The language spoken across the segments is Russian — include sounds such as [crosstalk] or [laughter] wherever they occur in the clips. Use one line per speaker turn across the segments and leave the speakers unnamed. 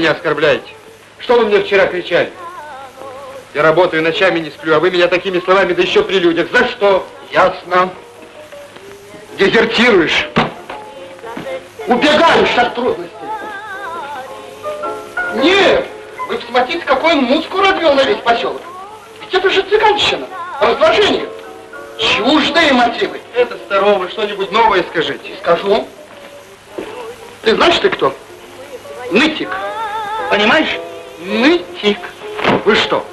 меня оскорбляете? Что вы мне вчера кричали? Я работаю ночами, не сплю, а вы меня такими словами, да еще при людях. За что?
Ясно. Дезертируешь. Убегаешь от трудностей. Нет, вы посмотрите, какой он музыку развел на весь поселок. Ведь это же цыганщина, разложение. Чуждые мотивы.
Это старого, что-нибудь новое скажите.
Скажу. Ты знаешь, ты кто? Понимаешь? Нытик.
Вы что,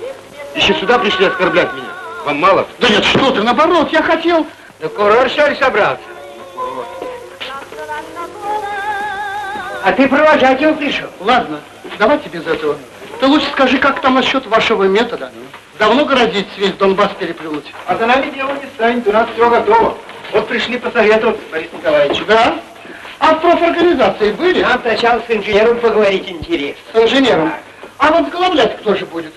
еще сюда пришли оскорблять меня? Вам мало?
Да нет, что ты, наоборот, я хотел...
Да курор, что ли, собрался? А ты провожать его пришел?
Ладно, давайте без этого. Ты лучше скажи, как там насчет вашего метода? Давно городить весь Донбасс переплюнуть?
А за нами дело не станет, у нас все готово. Вот пришли посоветоваться, Борис Николаевич.
Да? А в профорганизации были?
Нам сначала с инженером поговорить интересно.
С инженером. А возглавлять кто же будет?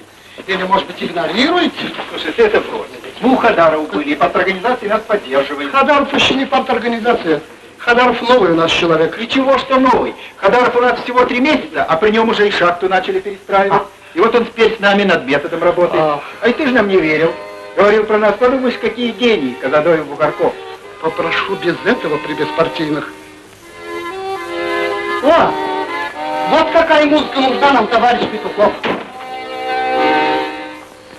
Или, может быть, игнорируете?
Слушайте, это просто. Двух Хадаров были, и парторганизации нас поддерживали.
Хадаров еще не парторганизация. Хадаров новый у нас человек.
И чего что новый? Хадаров у нас всего три месяца, а при нем уже и шахту начали перестраивать. И вот он теперь с нами над методом работает.
А.
А, и ты же нам не верил. Говорил про нас, подумаешь, какие гении, Казадоев, Бугорков.
Попрошу без этого при беспартийных. О, вот какая музыка нужна нам, товарищ Петухов.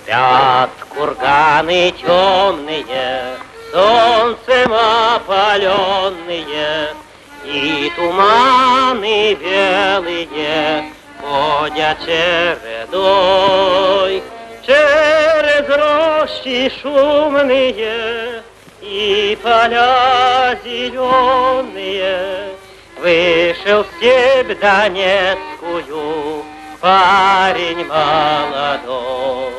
Спят курганы темные, солнцем опаленные, И туманы белые ходят чередой. Через рощи шумные и поля зеленые Вышел в степь Донецкую парень молодой.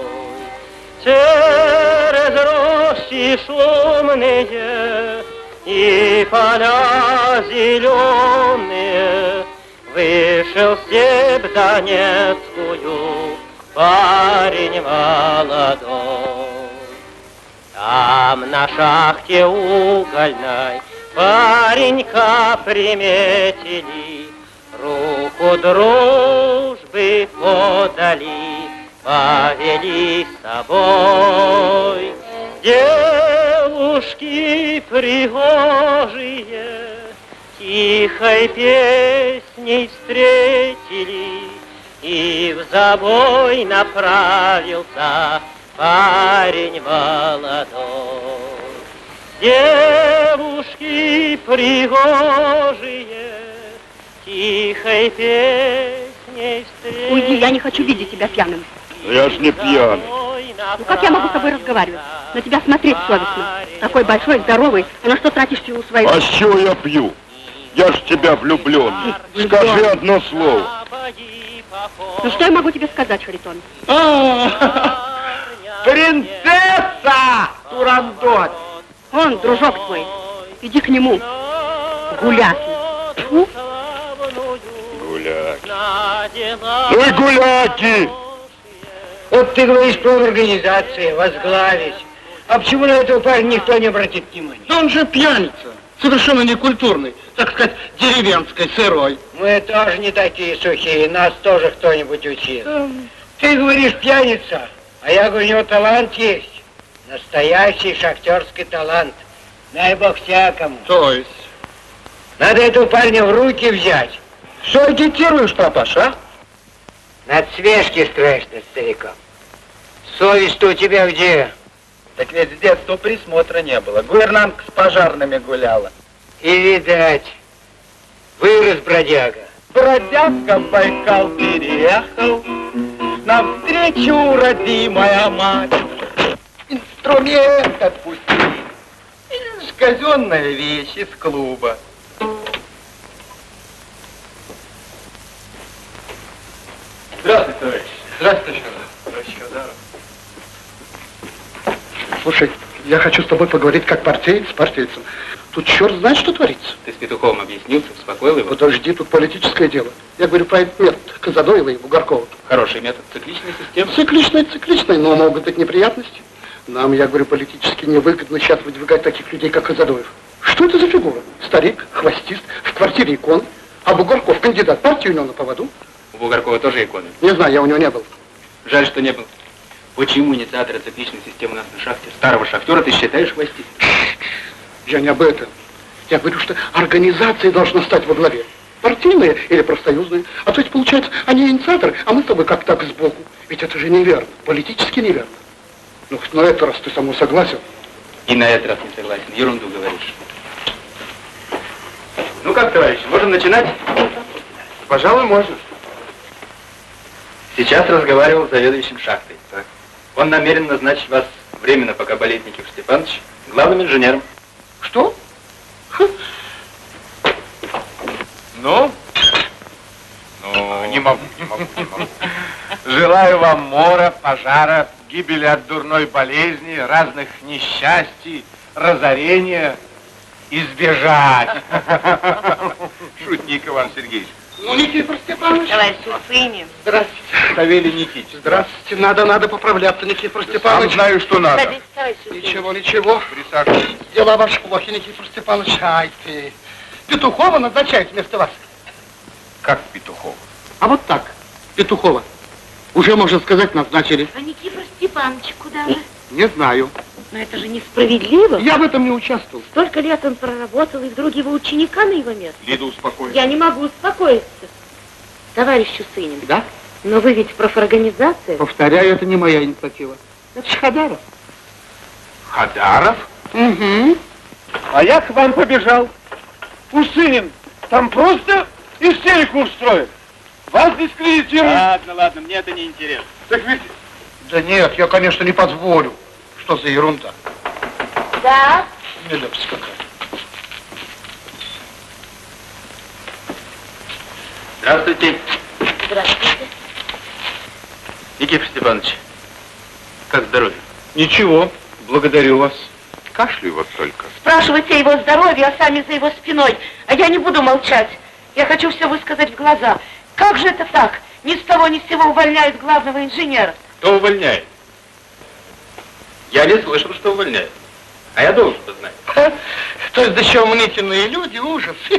Через рощи шумные и поля зеленые Вышел в степь Донецкую парень молодой. Там на шахте угольной паренька приметили, Руку дружбы подали, повели с собой. Девушки пригожие тихой песней встретили, И в забой направился парень молодой. Девушки пригожие тихой песней встретили.
Уйди, я не хочу видеть тебя пьяным.
Я ж не пьяный.
Ну как я могу с тобой разговаривать? На тебя смотреть совестно. Такой большой, здоровый, а на что тратишь силу свою?
А с чего я пью? Я ж в тебя влюблен. Скажи одно слово.
Ну что я могу тебе сказать, Харитон?
Принцесса! Турандот!
Он, дружок твой, иди к нему. Гуляки. Тьфу.
Гуляки. Ну и гуляки!
Вот ты говоришь про организации, возглавить. А почему на этого парня никто не обратит внимания?
Да он же пьяница. Совершенно некультурный. Так сказать, деревенской, сырой.
Мы тоже не такие сухие, нас тоже кто-нибудь учил. Ты говоришь пьяница, а я говорю, у него талант есть. Настоящий шахтерский талант. Дай бог всякому.
То есть?
Надо этого парня в руки взять.
Что агитируешь, папаша, а?
Над свежки строишь над стариком. Совесть-то у тебя где?
Так ведь с детства присмотра не было. Гувернантка с пожарными гуляла.
И видать, вырос бродяга.
Бродяга Байкал переехал, навстречу родимая мать. Инструмент отпустили. Или ж казенная вещь из клуба. Здравствуйте, товарищ.
Здравствуйте.
Товарищ Хадаров.
Слушай, Я хочу с тобой поговорить как партиец с партийцем. Тут черт знает, что творится.
Ты с Петуховым объяснился, успокоил его?
Подожди, тут политическое дело. Я говорю про этот метод Казадоева и Бугоркова.
Хороший метод цикличной системы.
Цикличный, цикличный, но могут быть неприятности. Нам, я говорю, политически невыгодно сейчас выдвигать таких людей, как Казадоев. Что это за фигура? Старик, хвостист, в квартире икон, а Бугорков кандидат партии у него на поводу.
У Бугоркова тоже иконы.
Не знаю, я у него не был.
Жаль, что не был. Почему инициатора цикличной системы у нас на шахте, старого шахтера, ты считаешь хвостистым?
Я не об этом. Я говорю, что организация должна стать во главе. Партийная или профсоюзная. А то есть, получается, они инициаторы, а мы с тобой как так сбоку. Ведь это же неверно, политически неверно. Ну, на этот раз ты со мной согласен.
И на этот раз не согласен. Ерунду говоришь. Ну как, товарищи, можем начинать?
Пожалуй, можно.
Сейчас разговаривал с заведующим шахтой. Он намерен назначить вас временно, пока болеет Никифор Степанович, главным инженером.
Что?
Ну? Ну, не могу, не могу, не могу. Желаю вам мора, пожара, гибели от дурной болезни, разных несчастий, разорения, избежать. [laughs] Шутник, Иван Сергеевич.
Ну, Никифор Степанович.
Товарищ Усынин.
Здравствуйте.
Савелий Никитич.
Здравствуйте. Надо, надо поправляться, Никифор
Сам
Степанович.
знаю, что надо.
Товарищ.
Ничего, ничего.
Присаживайтесь.
Дела ваши плохи, Никифор Степанович. Ай ты. Петухова назначают вместо вас.
Как Петухов?
А вот так, Петухова. Уже, можно сказать, назначили.
А Никифор Степанович куда вы?
Не знаю.
Но это же несправедливо.
Я в этом не участвовал.
Столько лет он проработал, и вдруг его ученика на его место.
Лида, успокойся.
Я не могу успокоиться. Товарищ Усынин,
Да?
но вы ведь профорганизация.
Повторяю, это не моя инициатива. Это ж Хадаров.
Хадаров?
Угу.
А я к вам побежал. Усынин, там просто истерику устроят. Вас дискредитируют.
Ладно, ладно, мне это не интересно.
Так ведь... Да нет, я, конечно, не позволю. Что за ерунда?
Да,
Нелепость какая.
Здравствуйте,
здравствуйте.
Никифор Степанович. Как здоровье?
Ничего, благодарю вас.
Кашляю вот только.
Спрашивайте его здоровье, а сами за его спиной. А я не буду молчать. Я хочу все высказать в глаза. Как же это так? Ни с того ни с сего увольняют главного инженера.
Кто увольняет? Я не слышал, что увольняют. А я должен бы знать.
То есть еще мнительные люди, ужас. [laughs]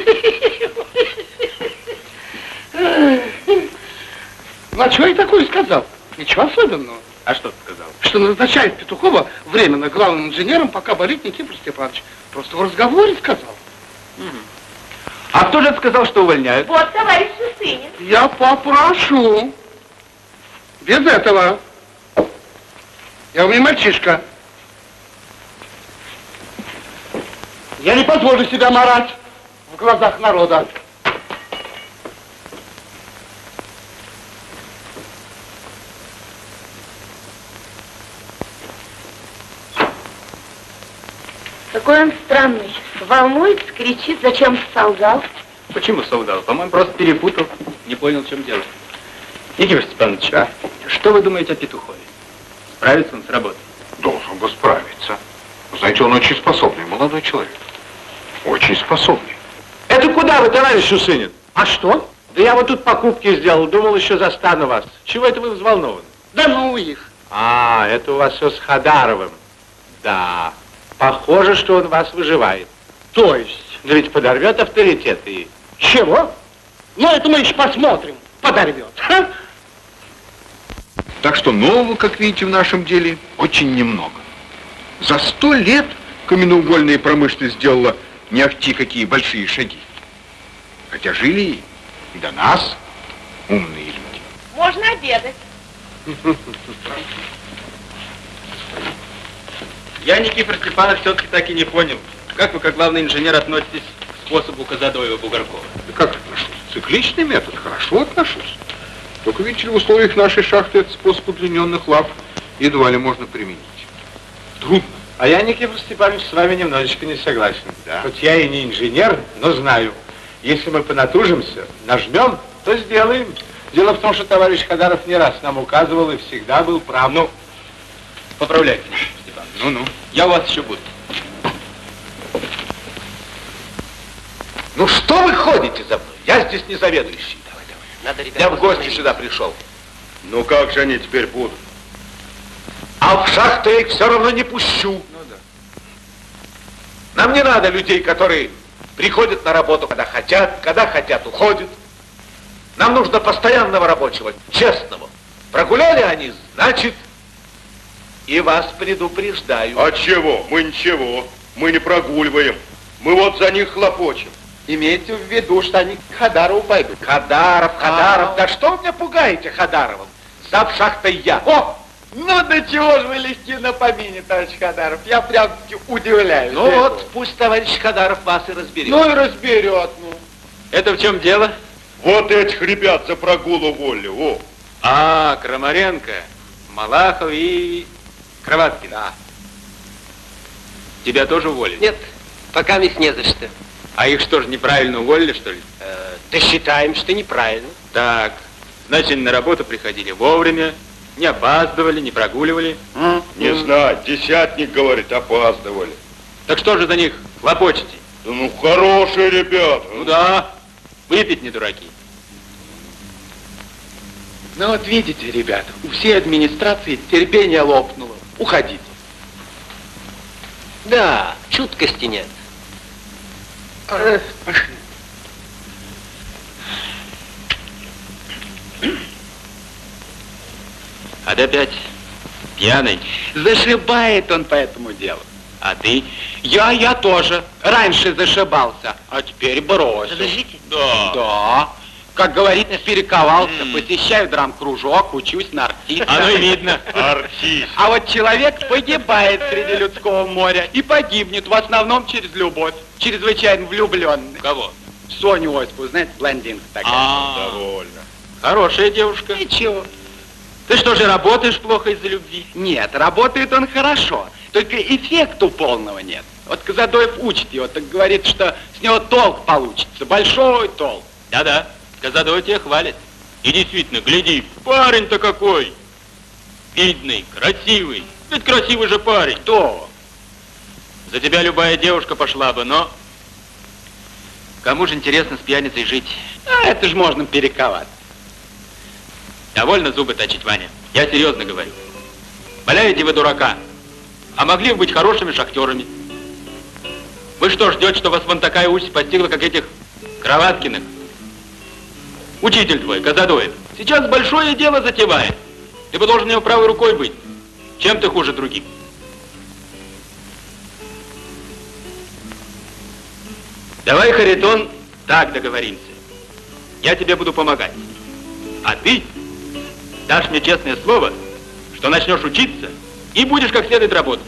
Ну, а что я такое сказал? Ничего особенного.
А что ты сказал?
Что назначает Петухова временно главным инженером, пока болит Никифор Степанович. Просто в разговоре сказал.
А кто же сказал, что увольняют?
Вот, товарищ Усынин.
Я попрошу. Без этого. Я у меня мальчишка. Я не позволю себя марать в глазах народа.
Какой он странный. Волнуется, кричит, зачем солгал.
Почему солгал? По-моему, просто перепутал. Не понял, в чем дело. Никифор Степанович, а что вы думаете о Петухове? Справится он с работой?
Должен бы справиться. Знаете, он очень способный молодой человек. Очень способный.
Это куда вы, товарищ Усынин?
А что?
Да я вот тут покупки сделал, думал, еще застану вас. Чего это вы взволнованы?
Да ну их.
А, это у вас все с Хадаровым. Да, похоже, что он вас выживает.
То есть?
Но ведь подорвет авторитет и...
Чего? Ну, это мы еще посмотрим. Подорвет. Ха?
Так что нового, как видите, в нашем деле очень немного. За сто лет каменноугольная промышленность сделала не ахти какие большие шаги. Хотя жили и до нас умные люди.
Можно обедать.
Я, Никифор Степанович, все-таки так и не понял. Как вы, как главный инженер, относитесь к способу Казадоева-Бугоркова?
Да как отношусь? Цикличный метод, хорошо отношусь. Только, видите ли, в условиях нашей шахты этот способ удлиненных лап едва ли можно применить. Трудно.
А я, Никифор Степанович, с вами немножечко не согласен.
Да.
Хоть я и не инженер, но знаю. Если мы понатужимся, нажмем, то сделаем. Дело в том, что товарищ Хадаров не раз нам указывал и всегда был прав. Ну,
Поправляйте. Степанович.
Ну-ну.
Я у вас еще буду.
Ну что вы ходите за мной? Я здесь не заведующий.
Надо, ребята,
Я в гости
посмотреть.
сюда пришел.
Ну как же они теперь будут?
А в шахту я их все равно не пущу.
Ну да.
Нам не надо людей, которые приходят на работу, когда хотят, когда хотят, уходят. Нам нужно постоянного рабочего, честного. Прогуляли они, значит, и вас предупреждаю.
А чего? Мы ничего. Мы не прогуливаем. Мы вот за них хлопочем.
Имейте в виду, что они к Хадарову пойдут. Хадаров, Хадаров, да что вы меня пугаете Хадаровым? Зав шахтой я. О!
Ну, до чего же вы легки на помине, товарищ Хадаров? Я прям-таки удивляюсь.
Ну вот, пусть товарищ Хадаров вас и разберет.
Ну и разберет, ну.
Это в чем дело?
Вот этих ребят за прогул уволили. О,
А, Крамаренко, Малахов и Кроваткин.
Да.
Тебя тоже уволили?
Нет, пока ведь не за что.
А их что ж, неправильно уволили, что ли?
Э, да считаем, что неправильно.
Так, значит, они на работу приходили вовремя, не опаздывали, не прогуливали.
не знаю, десятник говорит, опаздывали.
Так что же за них хлопочете?
Да ну хорошие ребята.
Ну да, выпить не дураки.
Ну вот видите, ребята, у всей администрации терпение лопнуло. Уходите. Да, чуткости нет. Пошли.
А ты опять пьяный.
Зашибает он по этому делу.
А ты?
Я, я тоже. Раньше зашибался, а теперь бросил.
Подождите.
Да.
Да. Как говорится, перековался, посещаю драм-кружок, учусь на артиста.
Оно и видно.
Артист.
А вот человек погибает среди людского моря и погибнет в основном через любовь. Чрезвычайно влюбленный.
Кого?
Соню Оспу, знаете, блондинка такая.
А,
Довольно.
хорошая девушка.
Ничего.
Ты что же работаешь плохо из-за любви?
Нет, работает он хорошо. Только эффекту полного нет. Вот Казадоев учит его, так говорит, что с него толк получится. Большой толк.
Да-да, Казадой тебя хвалит. И действительно, гляди, парень-то какой! Видный, красивый. Ведь красивый же парень.
Кто?
За тебя любая девушка пошла бы, но... Кому же интересно с пьяницей жить?
А это же можно перековать.
Довольно зубы точить, Ваня. Я серьезно говорю. Валяете вы дурака. А могли бы быть хорошими шахтерами. Вы что, ждете, что вас вон такая участь постигла, как этих Кроваткиных? Учитель твой, Казадоев, сейчас большое дело затевает. Ты бы должен его правой рукой быть. Чем ты хуже других? Давай, Харитон, так договоримся. Я тебе буду помогать. А ты дашь мне честное слово, что начнешь учиться и будешь как следует работать.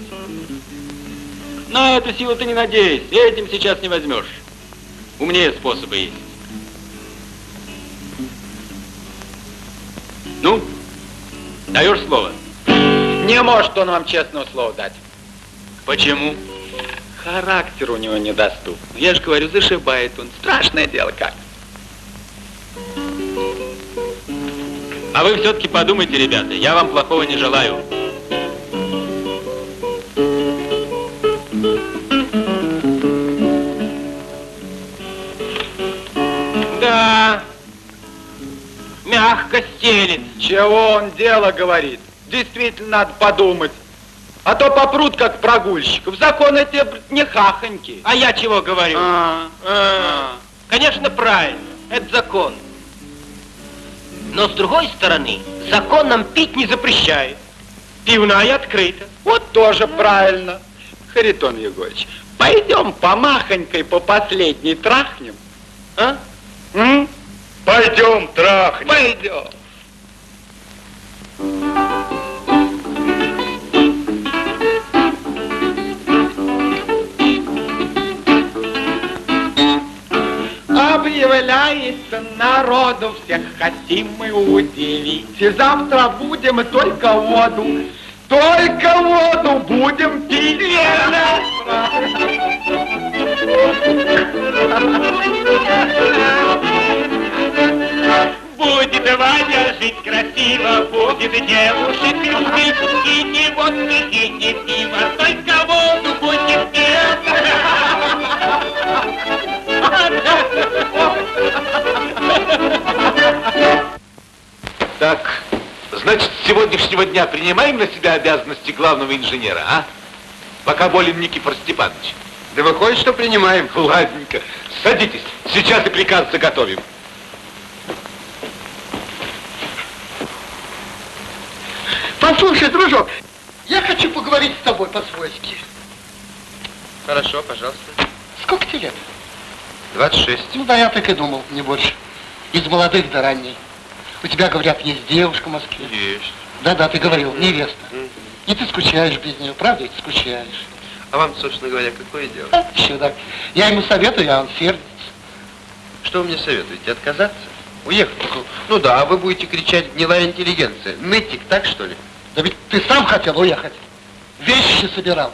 На эту силу ты не надейся, этим сейчас не возьмешь. Умнее способы есть. Ну, даешь слово?
Не может он вам честного слова дать.
Почему?
Характер у него недоступный. Я же говорю, зашибает он. Страшное дело как.
А вы все-таки подумайте, ребята, я вам плохого не желаю.
Да. Мягко стелит. Чего он дело говорит? Действительно надо подумать. А то попрут, как прогульщиков. Закон эти не хахоньки.
А я чего говорю?
А, а.
Конечно, правильно. Это закон. Но с другой стороны, закон нам пить не запрещает. Пивная открыта.
Вот тоже правильно. Харитон Егорович, пойдем помахонькой по последней трахнем. А? М?
Пойдем, трахнем.
Пойдем. Объявляется народу всех хотим мы удивить. И завтра будем только воду, только воду будем пить.
Будем
будет Ваня жить красиво, будет девушек любить, и не водки, и не пиво, только воду будет пить.
Так, значит, с сегодняшнего дня принимаем на себя обязанности главного инженера, а? Пока болен Никифор Степанович.
Да выходит, что принимаем.
Ладненько. Садитесь. Сейчас и приказ заготовим.
Послушай, дружок, я хочу поговорить с тобой по-свойски.
Хорошо, пожалуйста.
Сколько тебе лет?
26.
Ну да, я так и думал, не больше. Из молодых до ранней. У тебя, говорят, есть девушка в Москве.
Есть.
Да-да, ты говорил, невеста. И ты скучаешь без нее, правда ведь скучаешь?
А вам, собственно говоря, какое дело?
А, чудак. Я ему советую, а он сердится.
Что вы мне советуете? Отказаться? Уехать? Ну да, а вы будете кричать «гнилая интеллигенция». Нытик, так что ли?
Да ведь ты сам хотел уехать. Вещи собирал.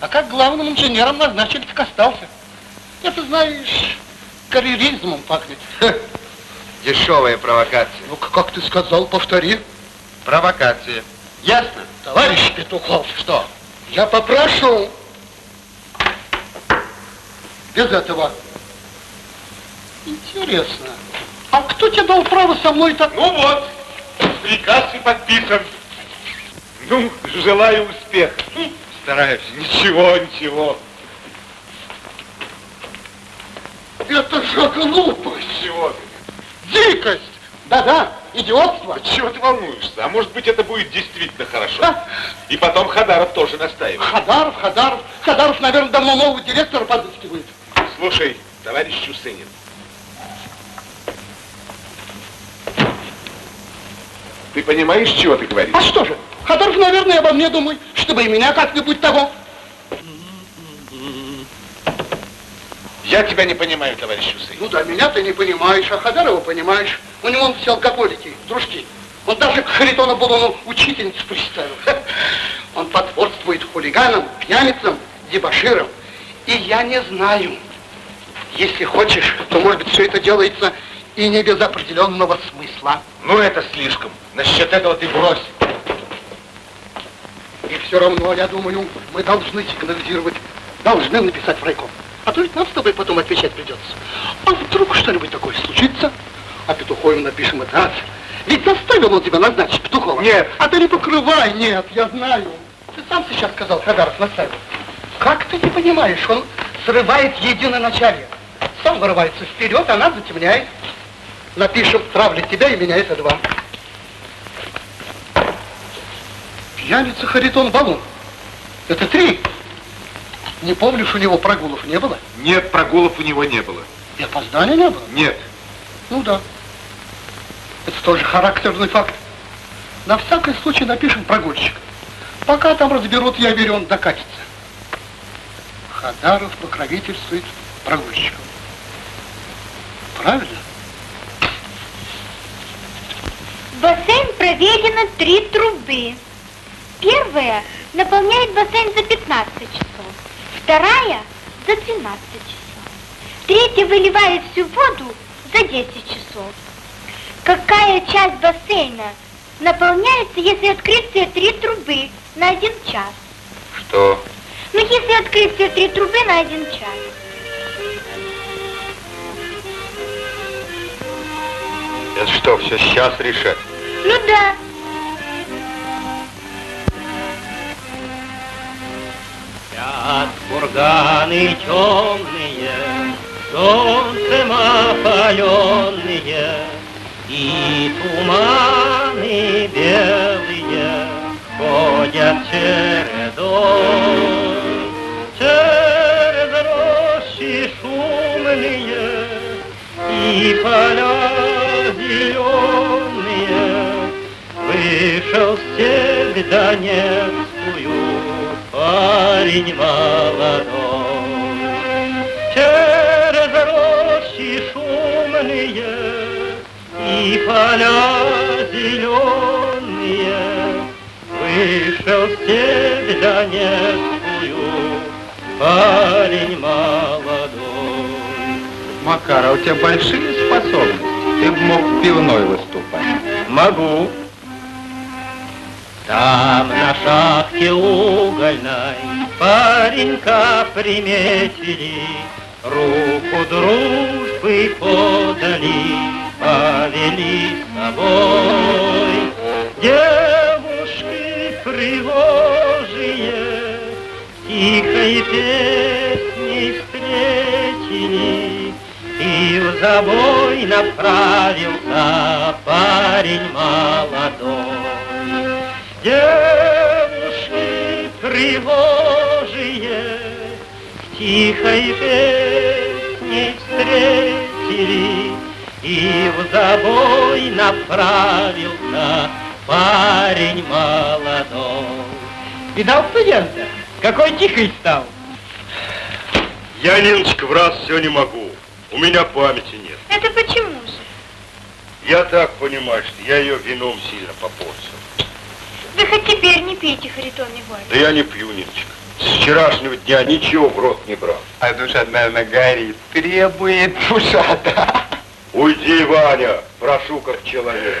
А как главным инженером назначили, так остался. Это, знаешь, карьеризмом пахнет.
Дешевая провокация.
Ну, как ты сказал, повтори.
Провокация. Ясно?
Товарищ Петухов,
Что?
я попрошу. Без этого. Интересно. А кто тебе дал право со мной так?
Ну вот, приказ и подписан. Ну, желаю успеха.
Стараюсь.
Ничего, ничего.
Это же глупость.
Чего ты?
Дикость. Да-да, идиотство.
Чего ты волнуешься? А может быть, это будет действительно хорошо?
Да.
И потом Хадаров тоже настаивает.
Хадаров, Хадаров. Хадаров, наверное, давно нового директора подыскивает.
Слушай, товарищ Чусынин. Ты понимаешь, чего ты говоришь?
А что же? Хадаров, наверное, обо мне думает, чтобы и меня как-нибудь того.
Я тебя не понимаю, товарищ Чусынин.
Ну да, меня ты не понимаешь, а Хадарова понимаешь. У него он все алкоголики, дружки. Он даже к Харитону Булону учительницу представил. Он потворствует хулиганам, пьяницам, дебоширам. И я не знаю. Если хочешь, то, может быть, все это делается и не без определенного смысла.
Ну, это слишком. Насчет этого ты брось.
И все равно, я думаю, мы должны сигнализировать, должны написать в райком. А то ведь нам с тобой потом отвечать придется. А вдруг что-нибудь такое случится? А Петухову напишем это раз. Ведь заставил он тебя назначить Петухова.
Нет.
А ты не покрывай, нет, я знаю. Ты сам сейчас сказал, Хадаров наставил. Как ты не понимаешь, он срывает единое начале. Сам вырывается вперед, а нас затемняет. Напишем, травлит тебя и меня, это два. Пьяница Харитон Балун. Это три. Не помнишь, у него прогулов не было?
Нет, прогулов у него не было.
И опоздания не было?
Нет.
Ну да. Это тоже характерный факт. На всякий случай напишем прогульщик. Пока там разберут, я верю, он докатится. Хадаров покровительствует прогульщикам. Правильно?
В бассейн проведено три трубы. Первая наполняет бассейн за 15 часов, вторая за 12 часов, третья выливает всю воду за 10 часов. Какая часть бассейна наполняется, если открыть все три трубы на один час?
Что?
Ну, если открыть все три трубы на один час.
Это что, все сейчас решать?
Ну да.
Спят курганы темные, солнцем опаленные, И туманы белые ходят чередой. Через рощи шумные и поля Вышел в степь Донецкую парень молодой. Через рощи шумные и поля зеленые Вышел в степь Донецкую парень молодой.
Макар, а у тебя большие способности.
Ты мог пивной выступать.
Могу. Там на шахте угольной паренька приметили, Руку дружбы подали, повели с собой. Девушки пригожие, тихой песней встретили, И в забой направился парень молодой. Девушки тревожие с тихой песней встретили, И в забой направился парень молодой. Видал студента? Какой тихий стал.
Я, Ниночка, в раз все не могу. У меня памяти нет.
Это почему же?
Я так понимаю, что я ее вином сильно попортил.
Вы хоть теперь не пейте, Харитон Егорович.
Да я не пью, Ниночка. С вчерашнего дня ничего в рот не брал.
А душа, наверное, горит. Требует душа, да?
Уйди, Ваня, прошу как человека.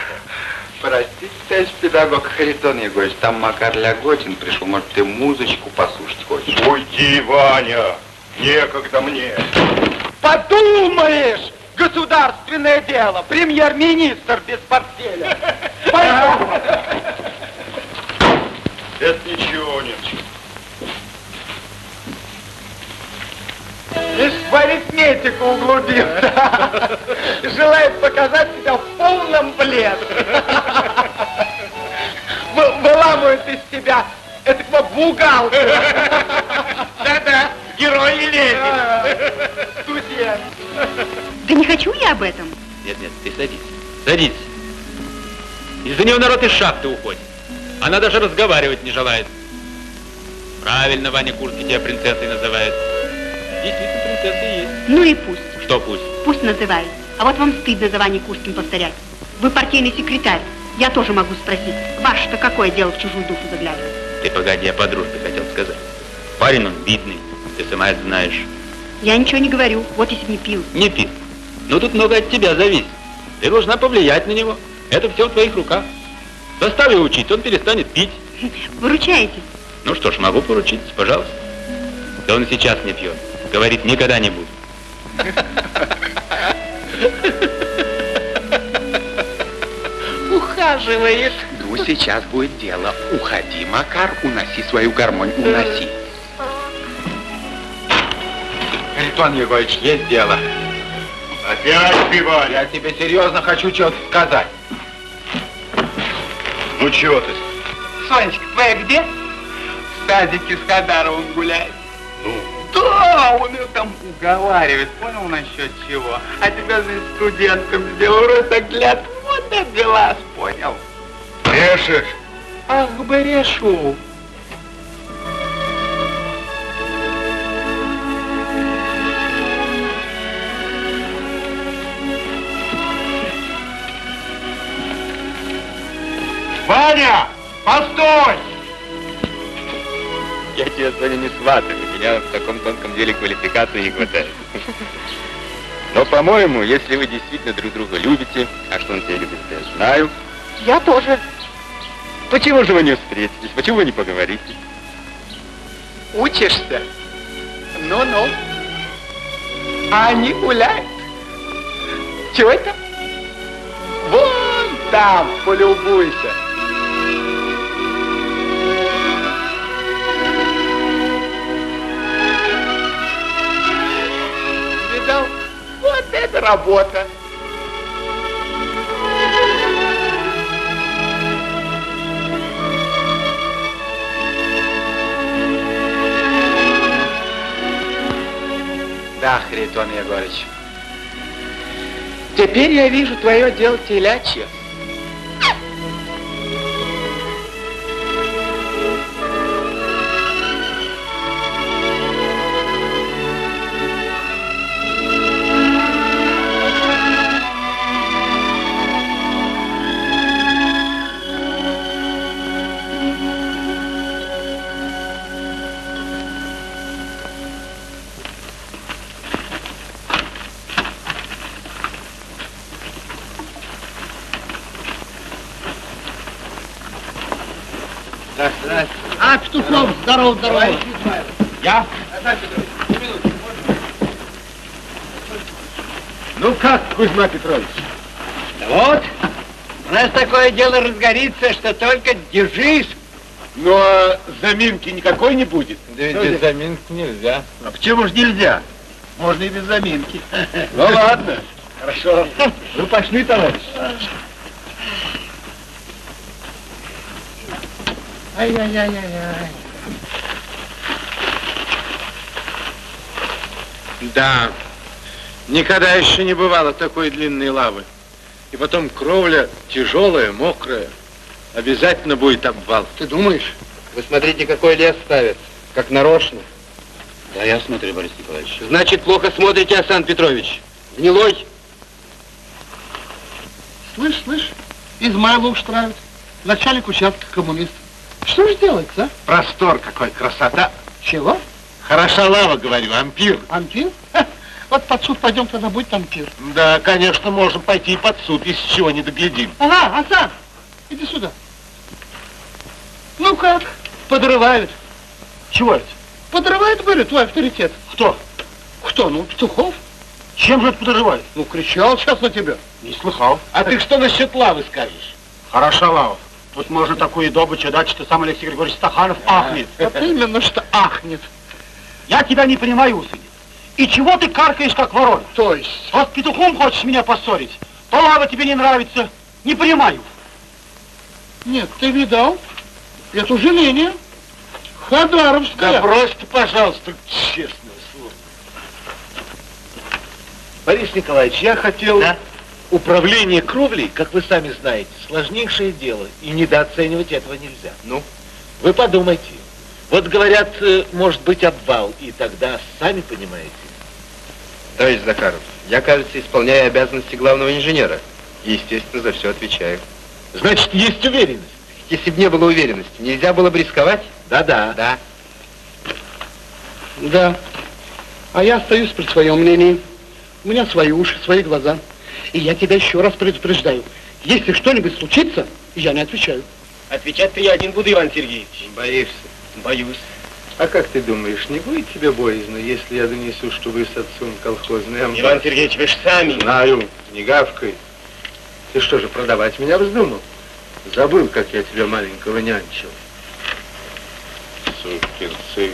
Простите, товарищ педагог Харитон Егорович, там Макар Ляготин пришел. Может, ты музычку послушать хочешь?
Уйди, Ваня, некогда мне.
Подумаешь, государственное дело, премьер-министр без портфеля. Пойдем.
Это ничего, Ниночка.
Лишь в арифметику углубился. Желает показать себя в полном блеске. Вы- Выламывает из себя этого бухгалтера. Да-да, герой Ленин. Студент.
Да не хочу я об этом.
Нет, нет, ты садись. Садись. Из-за него народ из шахты уходит. Она даже разговаривать не желает. Правильно Ваня Курский тебя принцессой называет. Действительно, принцесса и есть.
Ну и пусть.
Что пусть?
Пусть называет. А вот вам стыдно за Ваней Курским повторять. Вы партийный секретарь. Я тоже могу спросить. Ваше-то какое дело в чужую душу заглядывать?
Ты погоди, я по дружбе хотел сказать. Парень он видный, ты сама это знаешь.
Я ничего не говорю. Вот если бы не пил.
Не пил. Но тут много от тебя зависит. Ты должна повлиять на него. Это все в твоих руках. Заставь его учить, он перестанет пить.
Выручаете.
Ну что ж, могу поручить, пожалуйста. Да он и сейчас не пьет. Говорит, никогда не буду.
Ухаживает. Ну, сейчас будет дело. Уходи, Макар, уноси свою гармонь, уноси. Харитон Егорович, есть дело.
Опять пиварь.
Я тебе серьезно хочу что-то сказать.
Ну чего ты?
Сонечка, твоя где? В садике с Хадаровым гуляет.
Ну,
Да, он ее там уговаривает, понял насчет чего? А тебя, значит, студентком сделал ротогляд, вот и глаз, понял?
брешешь?
Ах, бы решу.
Ваня, постой!
Я тебя, Соня, не сватаю. У меня в таком тонком деле квалификации не хватает. Но, по-моему, если вы действительно друг друга любите, а что он тебя любит, я знаю,
Я тоже.
почему же вы не встретитесь? Почему вы не поговорите?
Учишься? Ну-ну. А они гуляют. Чего это? Вон там, полюбуйся. Это работа. Да, Харитон Егорыч. Теперь я вижу твое дело телячье.
Здорово, здорово.
Я?
Ну как, Кузьма Петрович?
Да вот, у нас такое дело разгорится, что только держись.
Ну, а заминки никакой не будет?
Да ведь без
заминки нельзя.
А почему ж нельзя? Можно и без заминки. [laughs]
Ну ладно, хорошо. Ну пошли, товарищ.
Ай-яй-яй-яй-яй.
Да, никогда еще не бывало такой длинной лавы. И потом кровля тяжелая, мокрая. Обязательно будет обвал.
Ты думаешь?
Вы смотрите, какой лес ставят, как нарочно.
Да, я смотрю, Борис Николаевич.
Значит, плохо смотрите, Асан Петрович. Гнилой.
Слышь, слышь, Измайлов устраивает. Начальник участка коммунист. Что же делается, а?
Простор какой, красота.
Чего?
Хороша лава, говорю, ампир.
Ампир? Ха, Вот под суд пойдем, тогда будет ампир.
Да, конечно, можем пойти и под суд, если чего не доглядим.
Ага, Асан, иди сюда. Ну как? Подрывают.
Чего это?
Подрывает, говорю, твой авторитет.
Кто?
Кто? Ну, Петухов.
Чем же это подрывает?
Ну, кричал сейчас на тебя.
Не слыхал. А ты что насчет лавы скажешь?
Хороша лава. Тут можно такую добычу дать, что сам Алексей Григорьевич Стаханов ахнет.
Вот именно, что ахнет.
Я тебя не понимаю, Усыни. И чего ты каркаешь, как ворон?
То есть?
Вот петухом хочешь меня поссорить, то лава тебе не нравится. Не понимаю.
Нет, ты видал? Это уже линия. Хадаровская.
Да брось ты, пожалуйста, честное слово. Борис Николаевич, я хотел... Управление кровлей, как вы сами знаете, сложнейшее дело, и недооценивать этого нельзя. Ну? Вы подумайте. Вот говорят, э, может быть обвал, и тогда, сами понимаете.
Товарищ Закаров, я, кажется, исполняю обязанности главного инженера. И, естественно, за все отвечаю.
Значит, есть уверенность?
Если бы не было уверенности, нельзя было бы рисковать?
Да-да.
Да.
Да. А я остаюсь при своем мнении. У меня свои уши, свои глаза. И я тебя еще раз предупреждаю. Если что-нибудь случится, я не отвечаю.
Отвечать-то я один буду, Иван Сергеевич.
Боишься?
Боюсь.
А как ты думаешь, не будет тебе боязно, если я донесу, что вы с отцом колхозный амбар?
Иван Сергеевич, вы ж сами.
Знаю, не гавкой. Ты что же, продавать меня вздумал? Забыл, как я тебя маленького нянчил. Сукин сын.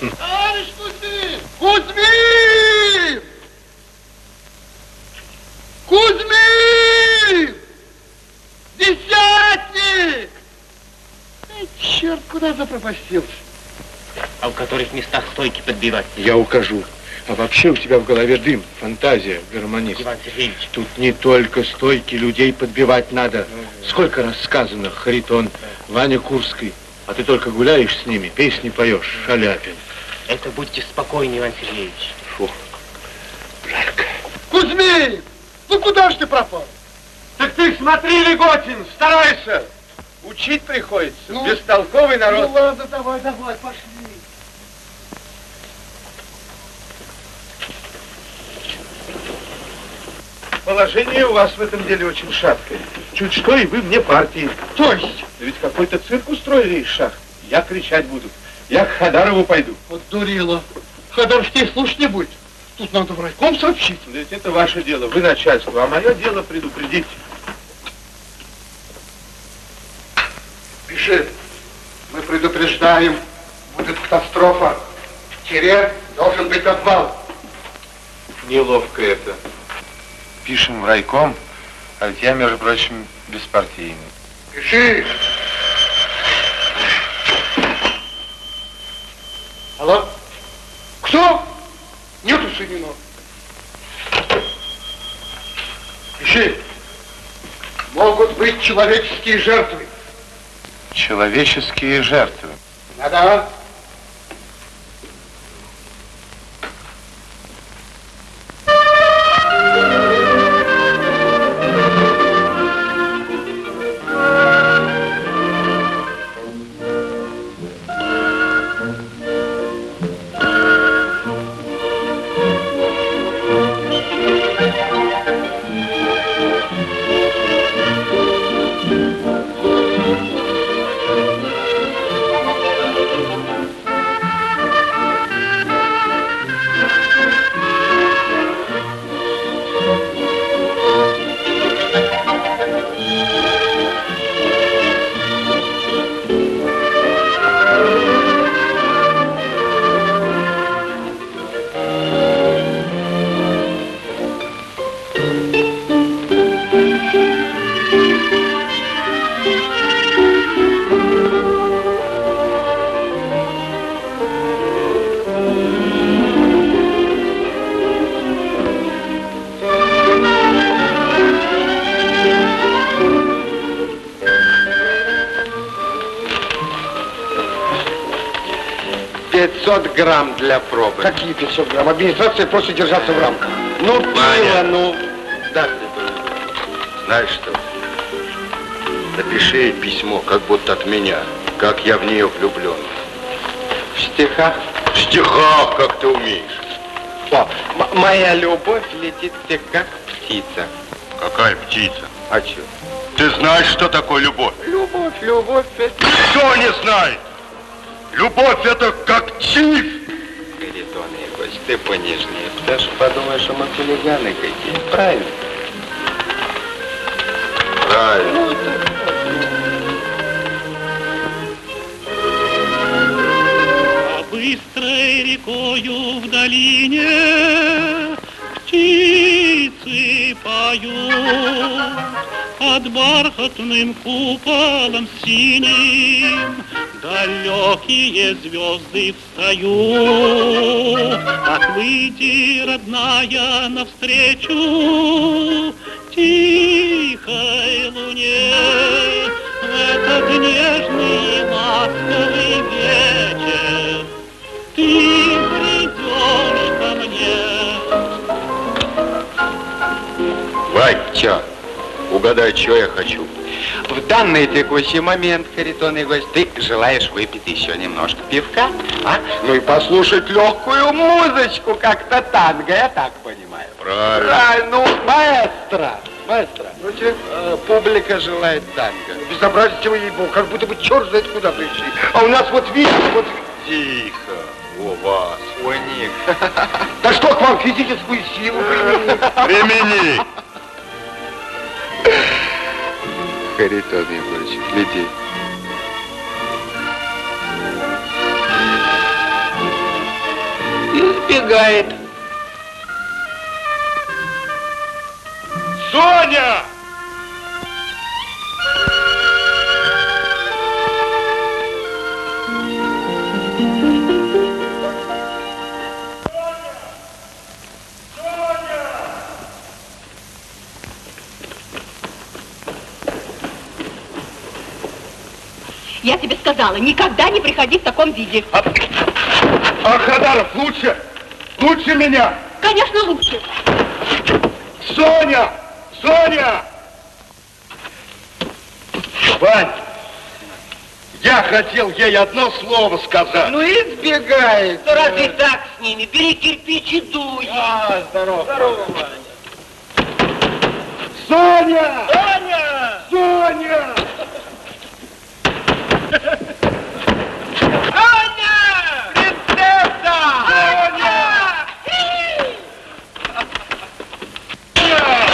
Товарищ Кузьмин! Кузьмин! Кузьмин! Десятник! Черт, куда запропастился?
А в которых местах стойки подбивать?
Я укажу. А вообще у тебя в голове дым, фантазия, гармонист.
Иван Сергеевич.
Тут не только стойки, людей подбивать надо. Сколько раз сказано, Харитон, Ваня Курский, а ты только гуляешь с ними, песни поешь, Шаляпин.
Это будьте спокойны, Иван Сергеевич.
Фу, жарко.
Кузьмин! Ну куда ж ты пропал?
Так ты смотри, Леготин, старайся. Учить приходится,
Ну,
бестолковый народ.
Ну ладно, давай, давай, пошли.
Положение у вас в этом деле очень шаткое. Чуть что, и вы мне партии.
То есть?
Да ведь какой-то цирк устроили из шахт. Я кричать буду. Я к Хадарову пойду.
Вот дурила. Ходорский слушать не будет. Тут надо в райком сообщить.
Да Ведь это ваше дело, вы начальство, а мое дело предупредить.
Пиши. Мы предупреждаем. Будет катастрофа. В Тире должен быть обвал.
Неловко это. Пишем в райком, а ведь я, между прочим, беспартийный.
Пиши. Алло? Кто? Нету Сынина. Пиши. Могут быть человеческие жертвы.
Человеческие жертвы.
Да-да.
Грамм для пробы.
Какие 500 грамм? Администрация просит держаться в рамках.
Ну, пиво,
Ваня.
ну. Да, Знаешь что? Напиши ей письмо, как будто от меня, как я в нее влюблен. В стихах? В стихах, как ты умеешь. О, моя любовь летит тебе как птица.
Какая птица?
А что?
Ты знаешь, что такое любовь?
Любовь, любовь, это...
Кто не знает? Любовь это как чиф.
Егорович, ты понежнее. Ты же подумаешь, что мы хулиганы какие. Правильно? Правильно.
А быстрой рекою в долине птицы поют, под бархатным куполом синим далекие звезды встают. Так выйди, родная, навстречу тихой луне в этот нежный ласковый вечер. Ты придешь ко мне.
Вань, чё? Угадай, что я хочу. В данный текущий момент, Харитон Егорович, ты желаешь выпить еще немножко пивка, а? Ну и послушать легкую музычку, как-то танго, я так понимаю.
Правильно.
Правильно, ну, маэстро, маэстро. Э, публика желает танго.
Безобразие вы, ей как будто бы черт знает куда пришли. А у нас вот видите, вот...
Тихо, у вас, у них. [laughs]
Да что к вам физическую силу [laughs] применить?
Примени.
Харитон Егорович, гляди.
Избегает.
Соня!
Я тебе сказала, никогда не приходи в таком виде.
А Хадаров лучше? Лучше меня?
Конечно, лучше.
Соня! Соня! Вань, я хотел ей одно слово сказать.
Ну избегает. Ну разве так с ними? Бери кирпич и дуй.
А, здорово.
Здорово,
Соня!
Соня!
Соня!
Соня! Принцесса! Соня!
Соня!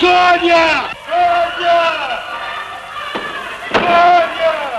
Соня! Соня! Соня!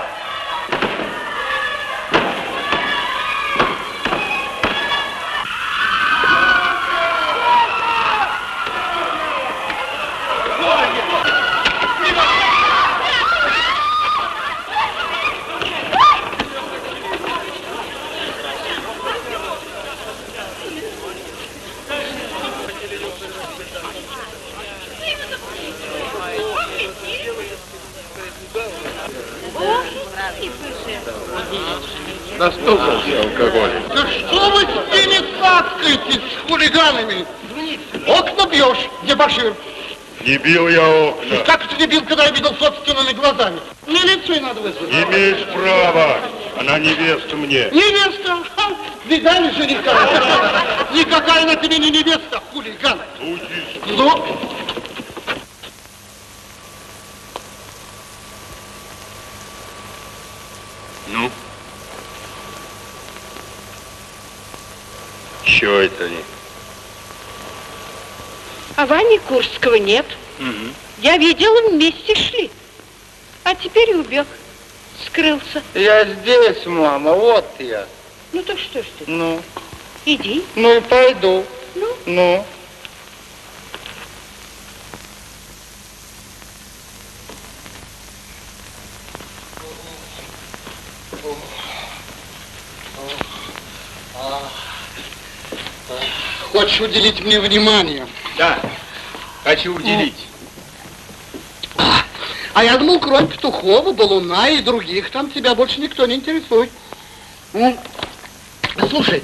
Настукался алкоголь.
Да что вы с ними цацкаетесь, с хулиганами? Окна дебошир.
Не бил я окна.
Как это не бил, когда я видел собственными глазами? Милицию надо вызвать.
Имеешь право. Она невеста мне.
Невеста? Ха, Видали жениха? Никакая она тебе не невеста, хулиган. Ну,
Ну? Чего это они?
А Вани Курского нет. Я видела, вместе шли. А теперь убег. Скрылся.
Я здесь, мама, вот я.
Ну так что ж ты?
Ну,
Иди.
ну пойду.
Ну?
Ну.
хочешь уделить мне внимание?
Да. Хочу уделить.
А я думал, кроме Петухова, Балуна и других, там тебя больше никто не интересует. Ну, слушай,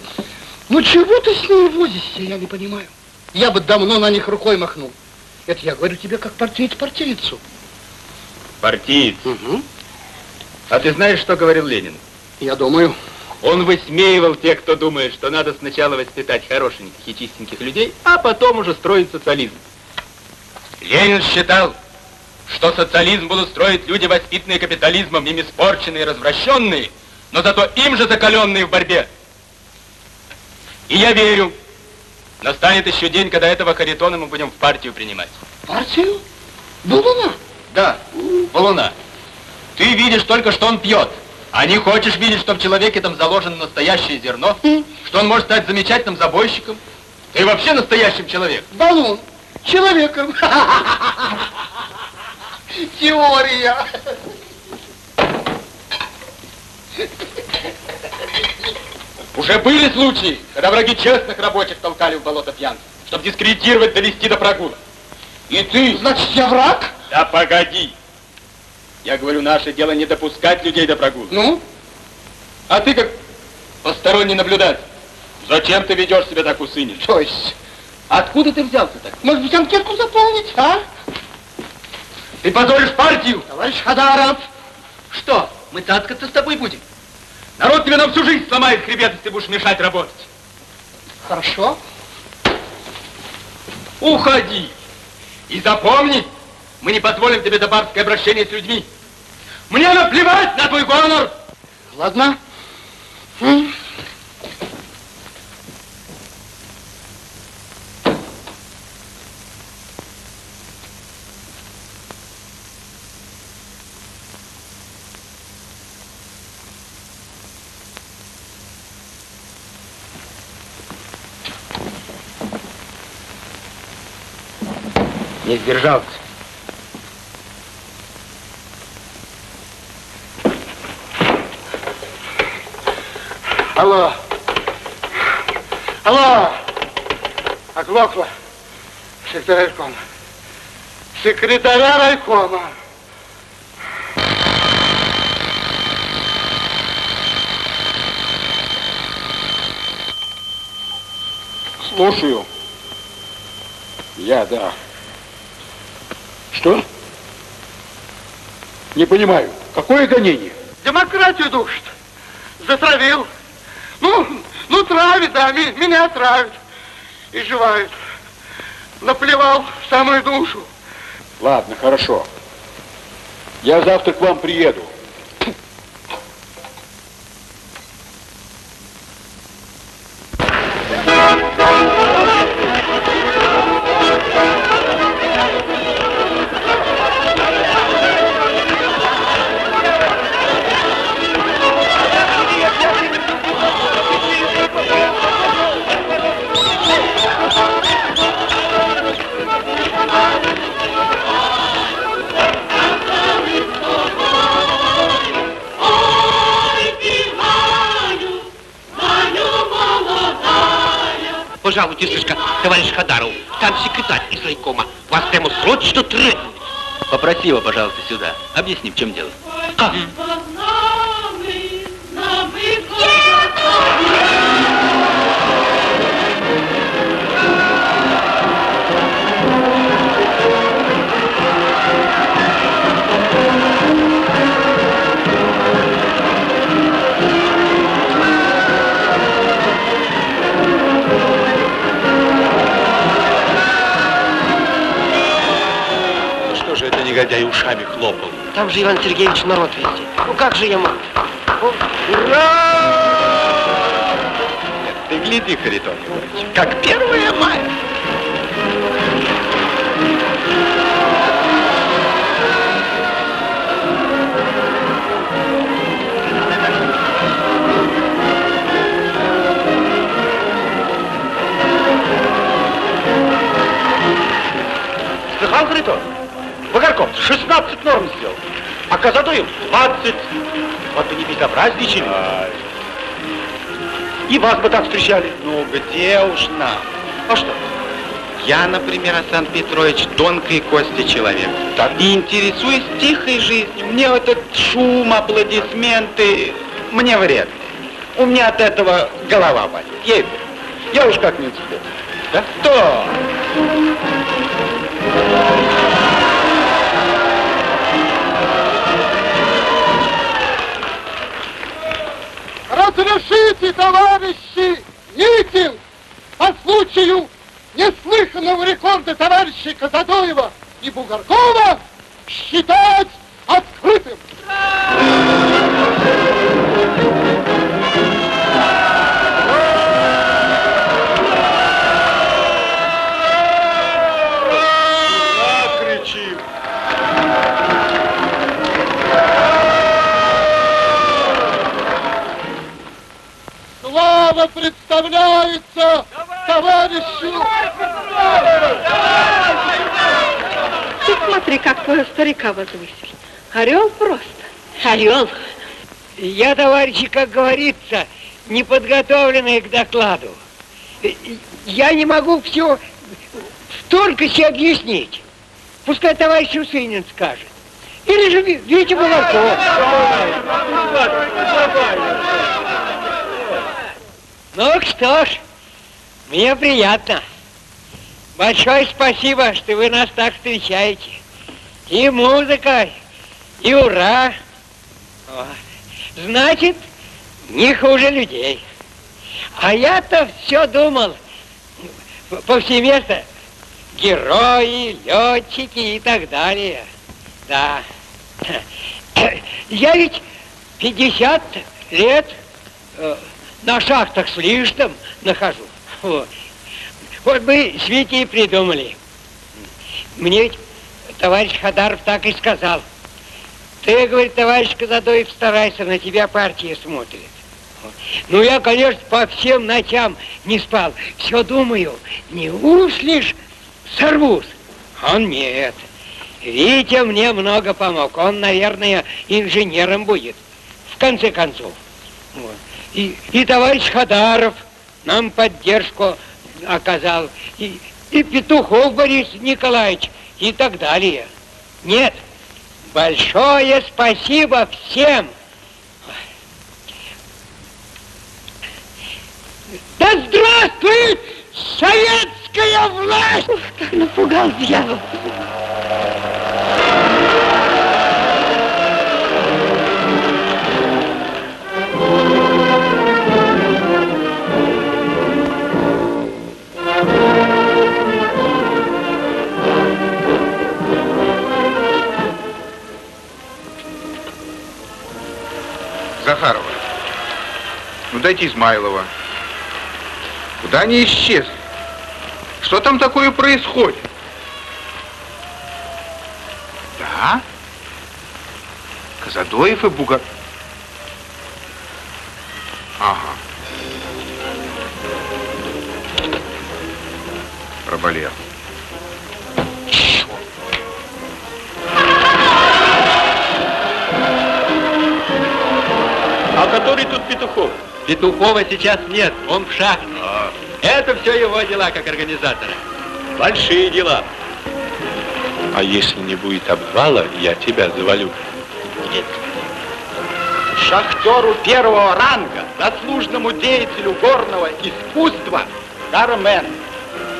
ну чего ты с ними возишься, я не понимаю. Я бы давно на них рукой махнул. Это я говорю тебе как партиец партийцу.
Партиец?
Угу.
А ты знаешь, что говорил Ленин?
Я думаю.
Он высмеивал тех, кто думает, что надо сначала воспитать хорошеньких и чистеньких людей, а потом уже строить социализм. Ленин считал, что социализм будут строить люди, воспитанные капитализмом, ими испорченные, развращенные, но зато им же закаленные в борьбе. И я верю, настанет еще день, когда этого Харитона мы будем в партию принимать.
Партию? Балуна?
Да, Балуна. Ты видишь только, что он пьет, а не хочешь видеть, что в человеке там заложено настоящее зерно, что он может стать замечательным забойщиком. Ты вообще настоящим человеком.
Балун. Человеком. Теория.
Уже были случаи, когда враги честных рабочих толкали в болото пьянцев, чтобы дискредитировать, довести до прогула. И ты...
Значит, я враг?
Да погоди. Я говорю, наше дело не допускать людей до прогула.
Ну?
А ты как посторонний наблюдатель. Зачем ты ведешь себя так усынешь?
То есть?
Откуда ты взялся так?
Может быть, анкетку заполнить, а?
Ты позоришь партию?
Товарищ Хадаров.
Что, мы таскаться с тобой будем? Народ тебе на всю жизнь сломает хребет, если ты будешь мешать работать.
Хорошо.
Уходи. И запомни, мы не позволим тебе до барское обращение с людьми. Мне наплевать на твой гонор.
Ладно.
Не сдержался.
Алло. Алло. Оглохло. Секретарь райкома. Секретаря райкома.
Слушаю. Я, да. Что? Не понимаю. Какое гонение?
Демократию душит. Затравил. Да, меня травит. И жевают. Наплевал в самую душу.
Ладно, хорошо. Я завтра к вам приеду.
Пожалуйте, слышка, товарищ Хадаров, там секретарь из райкома. Вас прямо срочно требует.
Попроси его, пожалуйста, сюда. Объясни, в чем дело.
Как?
Ну негодяй ушами хлопал?
Там же Иван Сергеевич народ везде. Ну как же я могу?
Ты гляди, Харитон Егорович, как первое мая.
Слыхал, Харитон? Вагарков 16 норм сделал, а Казадоев 20. Вот бы не безобразничали. И вас бы так встречали.
Ну где уж нам?
А что?
Я, например, Асан Петрович, тонкой кости человек. Так. И интересуюсь тихой жизнью. Мне этот шум, аплодисменты, мне вредно. У меня от этого голова болит. Ей Я уж как-нибудь сбегу. Да? То.
Разрешите, товарищи, митинг по случаю неслыханного рекорда товарищей Казадоева и Бугоркова считать открытым. Слава представляется товарищу!
Ты смотри, как твоего старика возвысили. Орел просто. Орел.
Я, товарищи, как говорится, неподготовленный к докладу. Я не могу все столько себе объяснить. Пускай товарищ Усынин скажет. Или же Витя Балаков. Ну что ж, мне приятно. Большое спасибо, что вы нас так встречаете. И музыка, и ура. Значит, не хуже людей. А я-то все думал, повсеместно, герои, летчики и так далее. Да. [coughs] Я ведь 50 лет э, на шахтах с лишним нахожу. Вот. Вот мы с придумали. Мне товарищ Хадаров так и сказал. Ты, говорит, товарищ Казадоев, старайся, на тебя партия смотрит. Ну, я, конечно, по всем ночам не спал. Все думаю, не услишь, сорвусь. Он нет. Витя мне много помог. Он, наверное, инженером будет. В конце концов. Вот. И, и товарищ Хадаров нам поддержку оказал. И, и Петухов Борис Николаевич и так далее. Нет, большое спасибо всем. Да здравствует советская власть! Ух,
как напугал дьявол.
Захарова. Ну дайте Измайлова. Куда они исчезли? Что там такое происходит? Да? Казадоев и Бугар... Ага. Проболел.
А который тут Петухов? Петухова сейчас нет, он в шахте. А. Это все его дела как организатора. Большие дела.
А если не будет обвала, я тебя завалю.
Нет. Шахтеру первого ранга, заслуженному деятелю горного искусства, Кармен.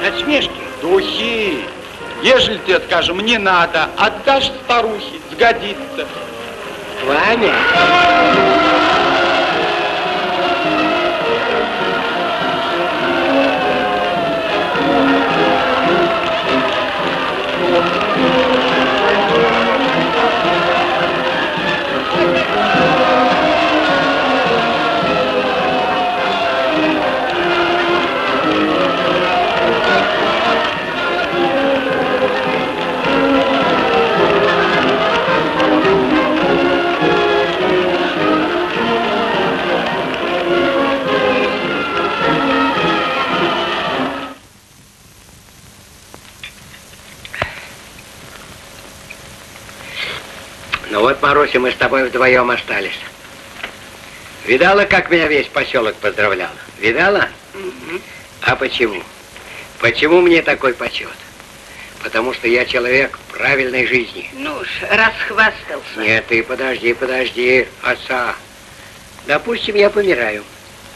Насмешки.
Духи. Ежели тебе, скажем, не надо, отдашь старухе, сгодится.
Ваня. Вот, Маруся, мы с тобой вдвоем остались. Видала, как меня весь поселок поздравлял? Видала? А почему? Почему мне такой почет? Потому что я человек правильной жизни.
Ну уж, расхвастался.
Нет, ты подожди, подожди, отца. Допустим, я помираю.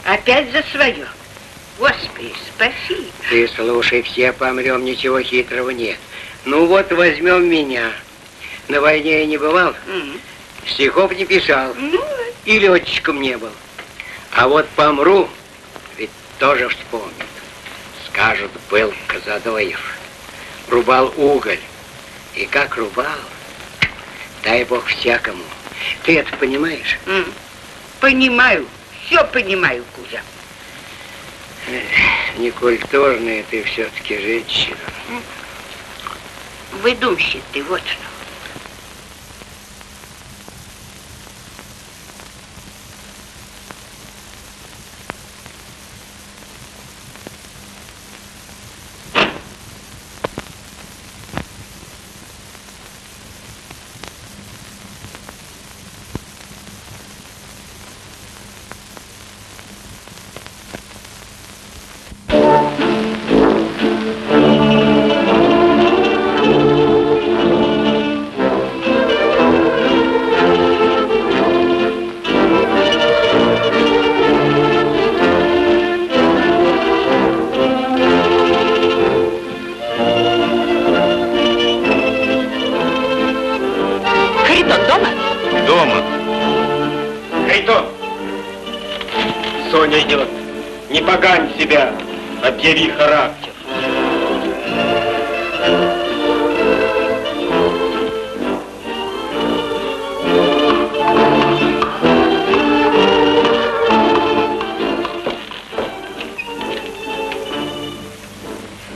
Опять за свое. Господи, спаси.
Ты слушай, все помрем, ничего хитрого нет. Ну вот возьмем меня. На войне я не бывал, стихов не писал, и летчиком не был. А вот помру, ведь тоже вспомнят. Скажут, был Казадоев, рубал уголь. И как рубал, дай бог всякому. Ты это понимаешь?
Понимаю, все понимаю, Кузя.
Эх, Некультурная ты все-таки женщина.
Выдумщик ты, вот что. Харитон!
Соня идет. Не погань себя. Объяви характер.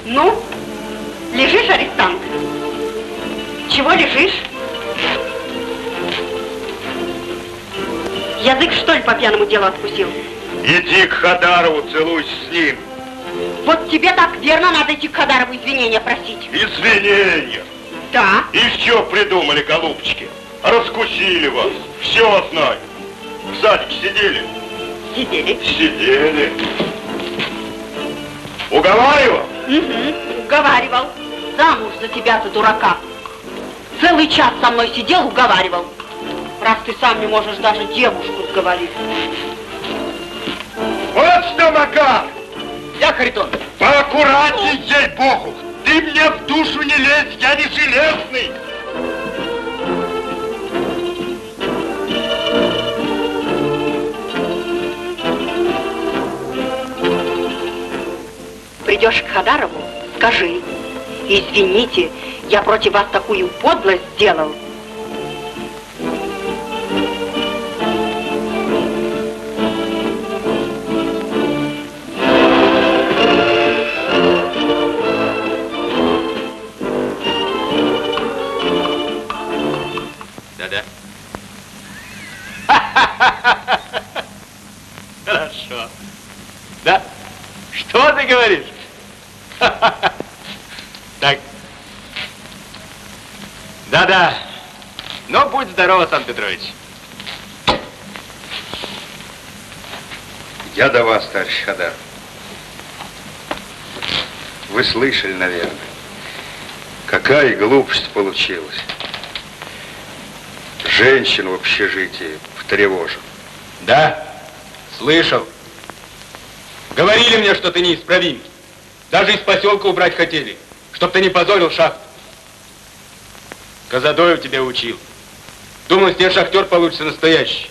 Ну, лежишь, арестант? Чего лежишь? Язык, что ли, по пьяному делу откусил?
Иди к Хадарову, целуйся с ним.
Вот тебе так верно надо идти к Хадарову извинения просить.
Извинения.
Да.
И что придумали, голубчики? Раскусили вас. Все знаю. В садике сидели?
Сидели.
Сидели. Уговаривал?
Угу, уговаривал. Замуж за тебя-то, дурака. Целый час со мной сидел, уговаривал. Раз ты сам не можешь даже девушку сговорить.
Вот что, Макар!
Я, Харитон.
Поаккуратней, ей-богу! Ты мне в душу не лезь, я не железный!
Придешь к Хадарову, скажи, извините, я против вас такую подлость сделал.
Так. Да-да. Ну, будь здоров, Сан Петрович.
Я до вас, товарищ Хадар. Вы слышали, наверное, какая глупость получилась. Женщин в общежитии потревожил.
Да, слышал. Говорили мне, что ты неисправим. Даже из поселка убрать хотели, чтоб ты не позорил шахту. Казадоев тебя учил. Думал, из тебя шахтер получится настоящий.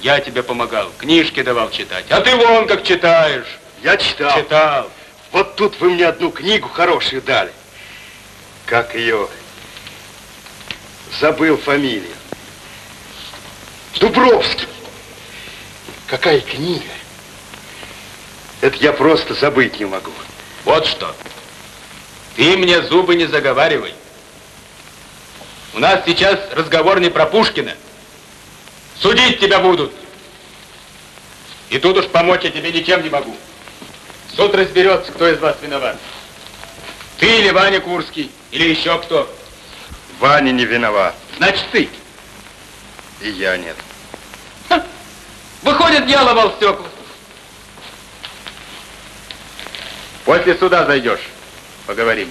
Я тебе помогал, книжки давал читать. А ты вон как читаешь.
Я читал.
Читал.
Вот тут вы мне одну книгу хорошую дали. Как ее? Забыл фамилию. Дубровский. Какая книга? Это я просто забыть не могу.
Вот что. Ты мне зубы не заговаривай. У нас сейчас разговор не про Пушкина. Судить тебя будут. И тут уж помочь я тебе ничем не могу. Суд разберется, кто из вас виноват. Ты или Ваня Курский, или еще кто.
Ваня не виноват.
Значит, ты.
И я нет.
Выходит, я ломал стекла. После суда зайдешь. Поговорим.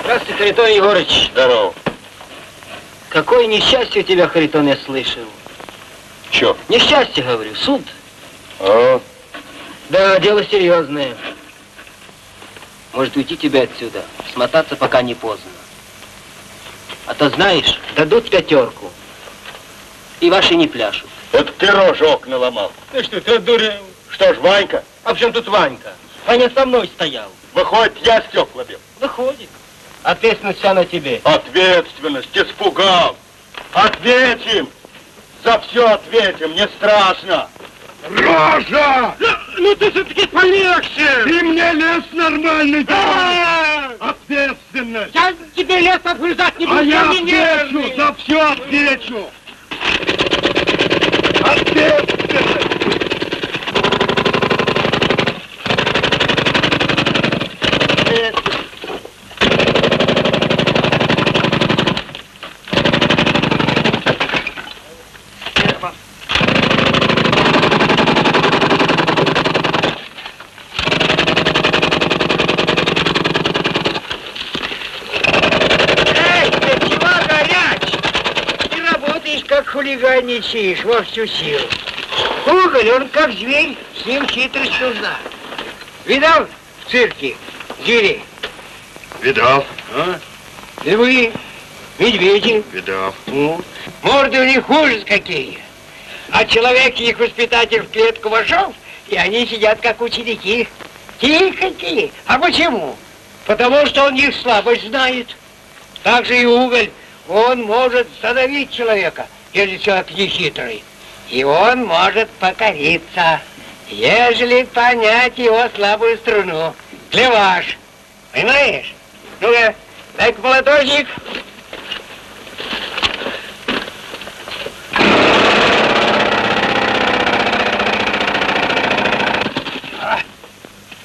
Здравствуй, Харитон Егорыч.
Здорово.
Какое несчастье у тебя, Харитон, я слышал.
Чё?
Несчастье, говорю, суд.
А?
Да, дело серьезное. Может уйти тебе отсюда, смотаться пока не поздно. А то знаешь, дадут пятерку. И ваши не пляшут.
Это ты рожу окна ломал.
Ты что, ты дурел?
Что ж, Ванька?
А в чем тут Ванька? Ваня со мной стоял.
Выходит, я стекла бил.
Выходит. Ответственность вся на тебе.
Ответственность, испугал. Ответим. За все ответим, не страшно.
Рожа! Ну ты все-таки полегче! Ты мне лес нормальный давай! Ответственность!
Я тебе лес отгрызать не буду,
А я отвечу, за все отвечу! Ответственность!
Эй, ты чего горяч? Ты хулиганничаешь во всю силу. Уголь, он как зверь, с ним хитрость нужна. Видал в цирке зверей?
Видал.
А? Львы, медведи.
Видал.
Ну, морды у них хуже какие. А человек, их воспитатель в клетку вошел, и они сидят как ученики. Тихонькие. А почему? Потому что он их слабость знает. Так же и уголь. Он может задавить человека, если человек не хитрый. И он может покориться, ежели понять его слабую струну. Клеваш. Понимаешь? Ну-ка, дай-ка молоточек.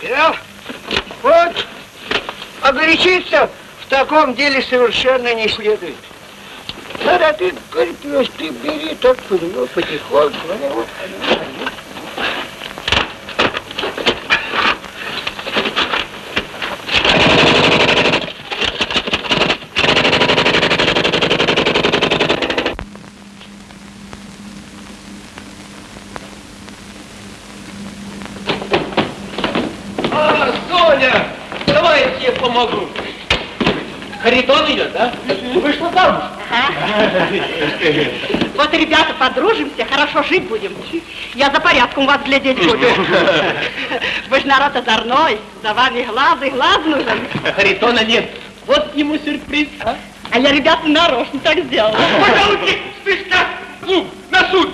Видал? Вот. А горячиться в таком деле совершенно не следует. Когда ты, говорит, ты бери так ну, потихоньку. вот.
А, Соня, давай я тебе помогу. Харитон идет, да? Вышла замуж. [laughs]
Вот, ребята, подружимся, хорошо жить будем. Я за порядком вас глядеть буду. [laughs] Вы ж народ озорной, за вами глаз и глаз нужен.
Харитона нет. Вот ему сюрприз, а?
А я, ребята, нарочно так сделала. [laughs]
Пожалуйста, слышка, ну, на суд,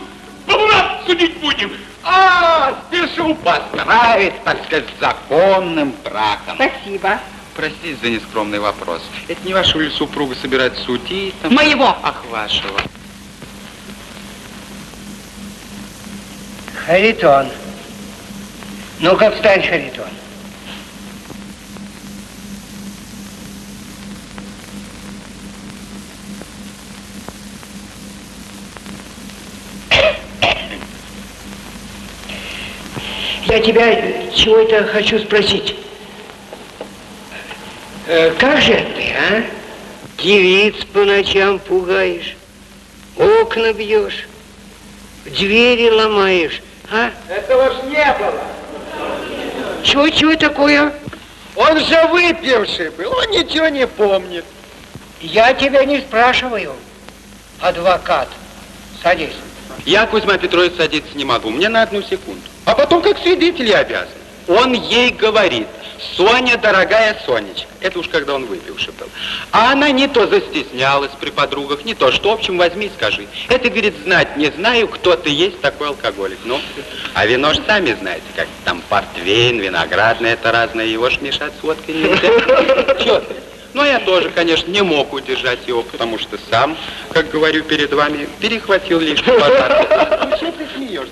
бабура судить будем.
А, спешу поздравить, так сказать, с законным браком.
Спасибо.
Простите за нескромный вопрос. Это не вашего ли супруга собирать судей? Там?
Моего.
Ах, вашего.
Харитон. Ну-ка, встань, Харитон. Я тебя чего-то хочу спросить. Э, как же ты, а? Девиц по ночам пугаешь, окна бьешь, двери ломаешь, а?
Этого ж не было.
Чего, чего такое?
Он же выпивший был, он ничего не помнит.
Я тебя не спрашиваю, адвокат. Садись.
Я, Кузьма Петрович, садиться не могу. Мне на одну секунду. А потом, как свидетель, я обязан. Он ей говорит, Соня, дорогая Сонечка. Это уж когда он выпивший был. А она не то застеснялась при подругах, не то, что, в общем, возьми и скажи. Это, говорит, знать не знаю, кто ты есть такой алкоголик. Ну, а вино ж сами знаете, как там портвейн, виноградное, это разное, его ж мешать с водкой нельзя. Чё ты? Но я тоже, конечно, не мог удержать его, потому что сам, как говорю перед вами, перехватил лишний базар. Ну, что ты смеешься?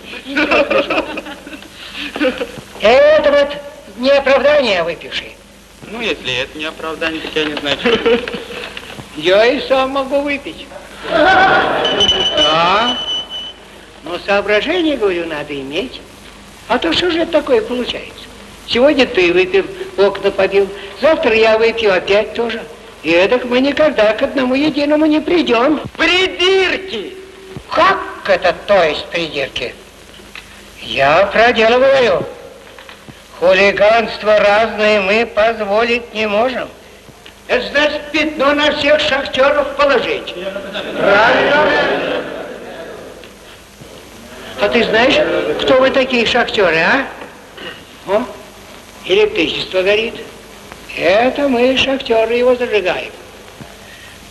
Это вот не оправдание, выпивший.
Ну, если это не оправдание, то я не знаю, что.
Я и сам могу выпить. А? Но соображение, говорю, надо иметь. А то что же это такое получается? Сегодня ты выпил, окна побил, завтра я выпью опять тоже. И эдак мы никогда к одному единому не придем. Придирки! Как это то есть придирки? Я про дело говорю. Хулиганство разное мы позволить не можем. Это значит пятно на всех шахтеров положить. Правильно? А ты знаешь, кто вы такие шахтеры, а? О, электричество горит. Это мы, шахтеры, его зажигаем.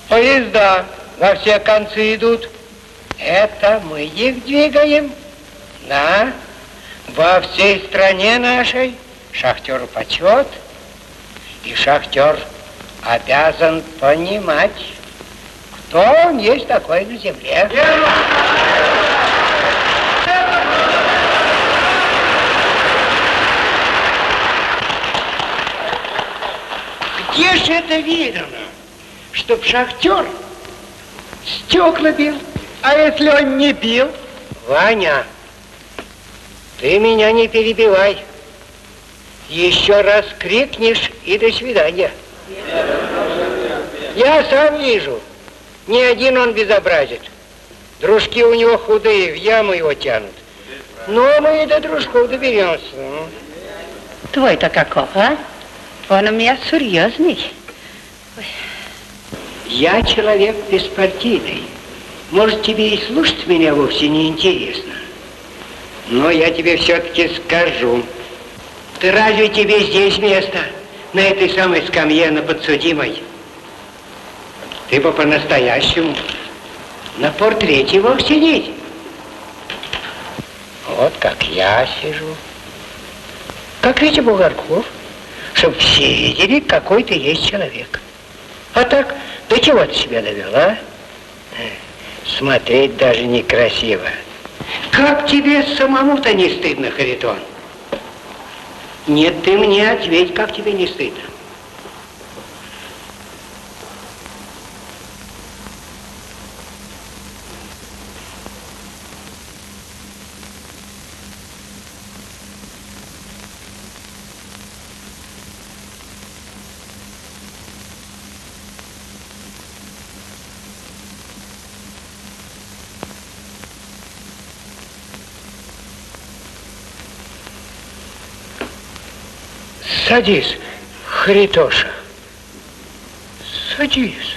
Поезда во все концы идут. Это мы их двигаем. Да, во всей стране нашей шахтеру почет, и шахтер обязан понимать, кто он есть такой на земле. Где же это видно, чтоб шахтер стекла бил? А если он не бил? Ваня, ты меня не перебивай. Еще раз крикнешь и до свидания. Я сам вижу, ни один он безобразит. Дружки у него худые, в яму его тянут. Но мы и до дружков доберемся.
Твой-то каков, а? Он у меня серьезный.
Я человек беспартийный. Может, тебе и слушать меня вовсе не интересно. Но я тебе все-таки скажу. Ты разве тебе здесь место? На этой самой скамье, на подсудимой? Ты бы по-настоящему на портрете мог сидеть. Вот как я сижу. Как Витя Бугорков. Чтоб все видели, какой ты есть человек. А так, до чего ты себя довел, а? Смотреть даже некрасиво. Как тебе самому-то не стыдно, Харитон? Нет, ты мне ответь, как тебе не стыдно. Садись, Харитоша. Садись.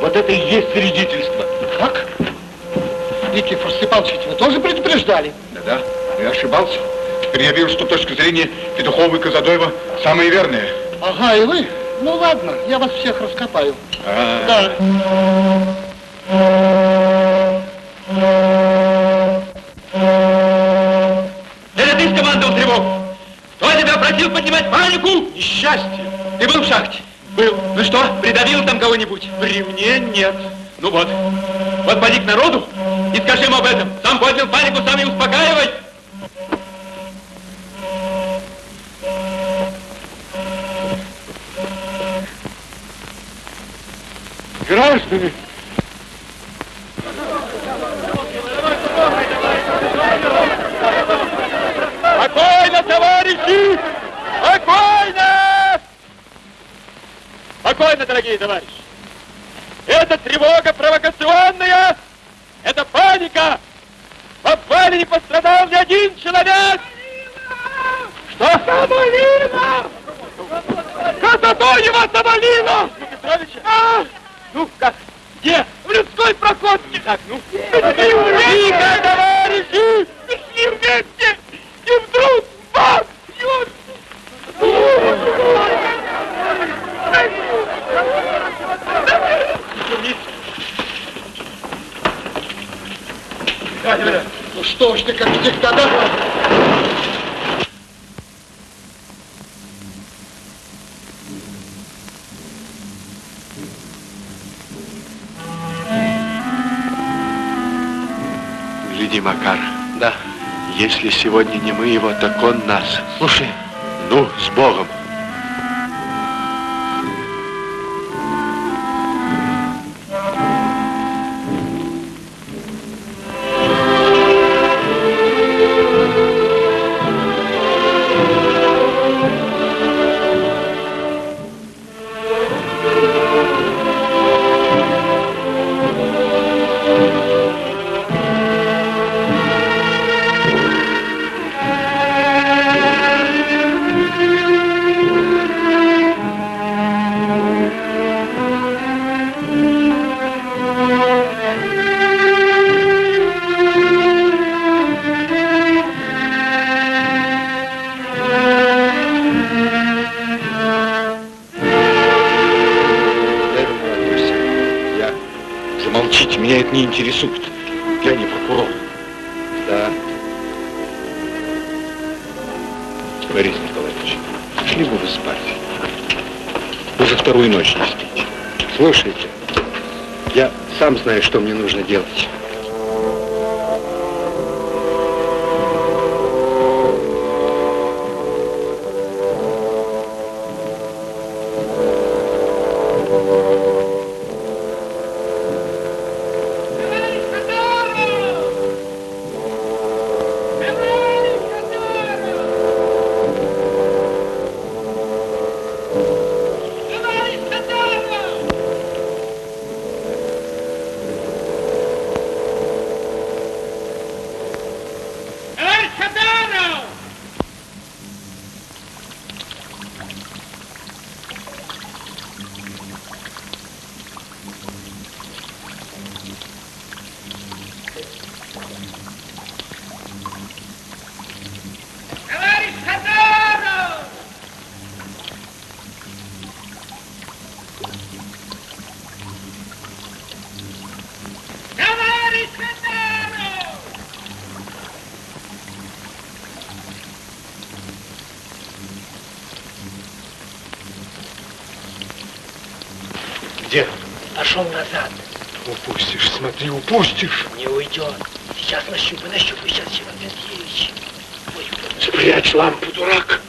Вот это и есть свидетельство.
Как? Никифор Степанович, вы тоже предупреждали?
Да-да, я ошибался. Теперь я вижу, что точка зрения Петухова и Казадоева самая верная.
Ага, и вы? Ну ладно, я вас всех раскопаю.
А
-а
-а. Да. Ты скомандовал тревогу.
Кто тебя просил поднимать панику?
Несчастье.
Ты был в шахте?
Был.
Ну что, придавил кого-нибудь?
При мне нет.
Ну вот, вот поди к народу, Ну
что ж ты, как диктатор?
Гляди, Макар. Да. Если сегодня не мы его, так он нас.
Слушай.
Ну, с Богом.
Сейчас нащупай, нащупай, сейчас, Иван Матвеевич.
Спрячь лампу, дурак.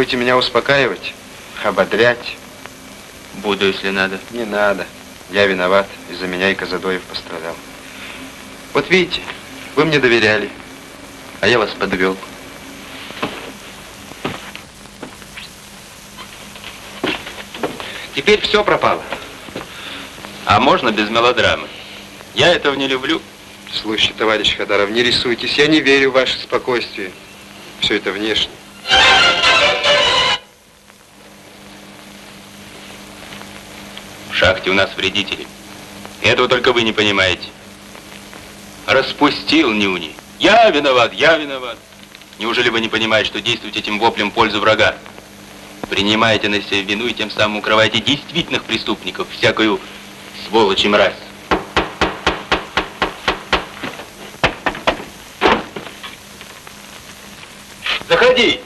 Будете меня успокаивать, ободрять?
Буду, если надо.
Не надо. Я виноват. Из-за меня и Казадоев пострадал. Вот видите, вы мне доверяли, а я вас подвел. Теперь все пропало.
А можно без мелодрамы? Я этого не люблю.
Слушайте, товарищ Хадаров, не рисуйтесь. Я не верю в ваше спокойствие. Все это внешне.
Шахте у нас вредители. Этого только вы не понимаете. Распустил Нюни. Я виноват, я виноват. Неужели вы не понимаете, что действуете этим воплем в пользу врага? Принимаете на себя вину и тем самым укрываете действительных преступников, всякую сволочь и мразь. Заходи!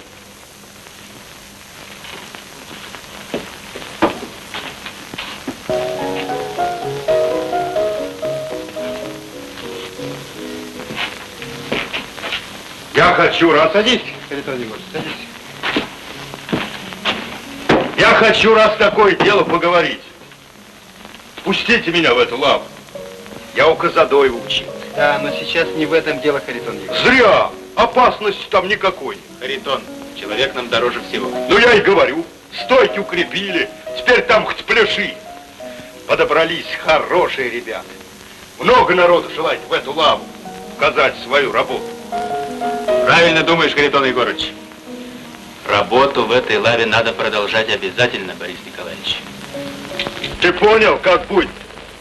Хочу раз...
Садись, садись.
Я хочу раз такое дело поговорить. Пустите меня в эту лаву. Я у Казадоева учил.
Да, но сейчас не в этом дело, Харитон Егорович.
Зря! Опасности там никакой.
Харитон, человек нам дороже всего.
Ну я и говорю. Стойки укрепили. Теперь там хоть пляши. Подобрались хорошие ребята. Много народу желает в эту лаву показать свою работу.
Правильно думаешь, Харитон Егорович. Работу в этой лаве надо продолжать обязательно, Борис Николаевич.
Ты понял, как будет?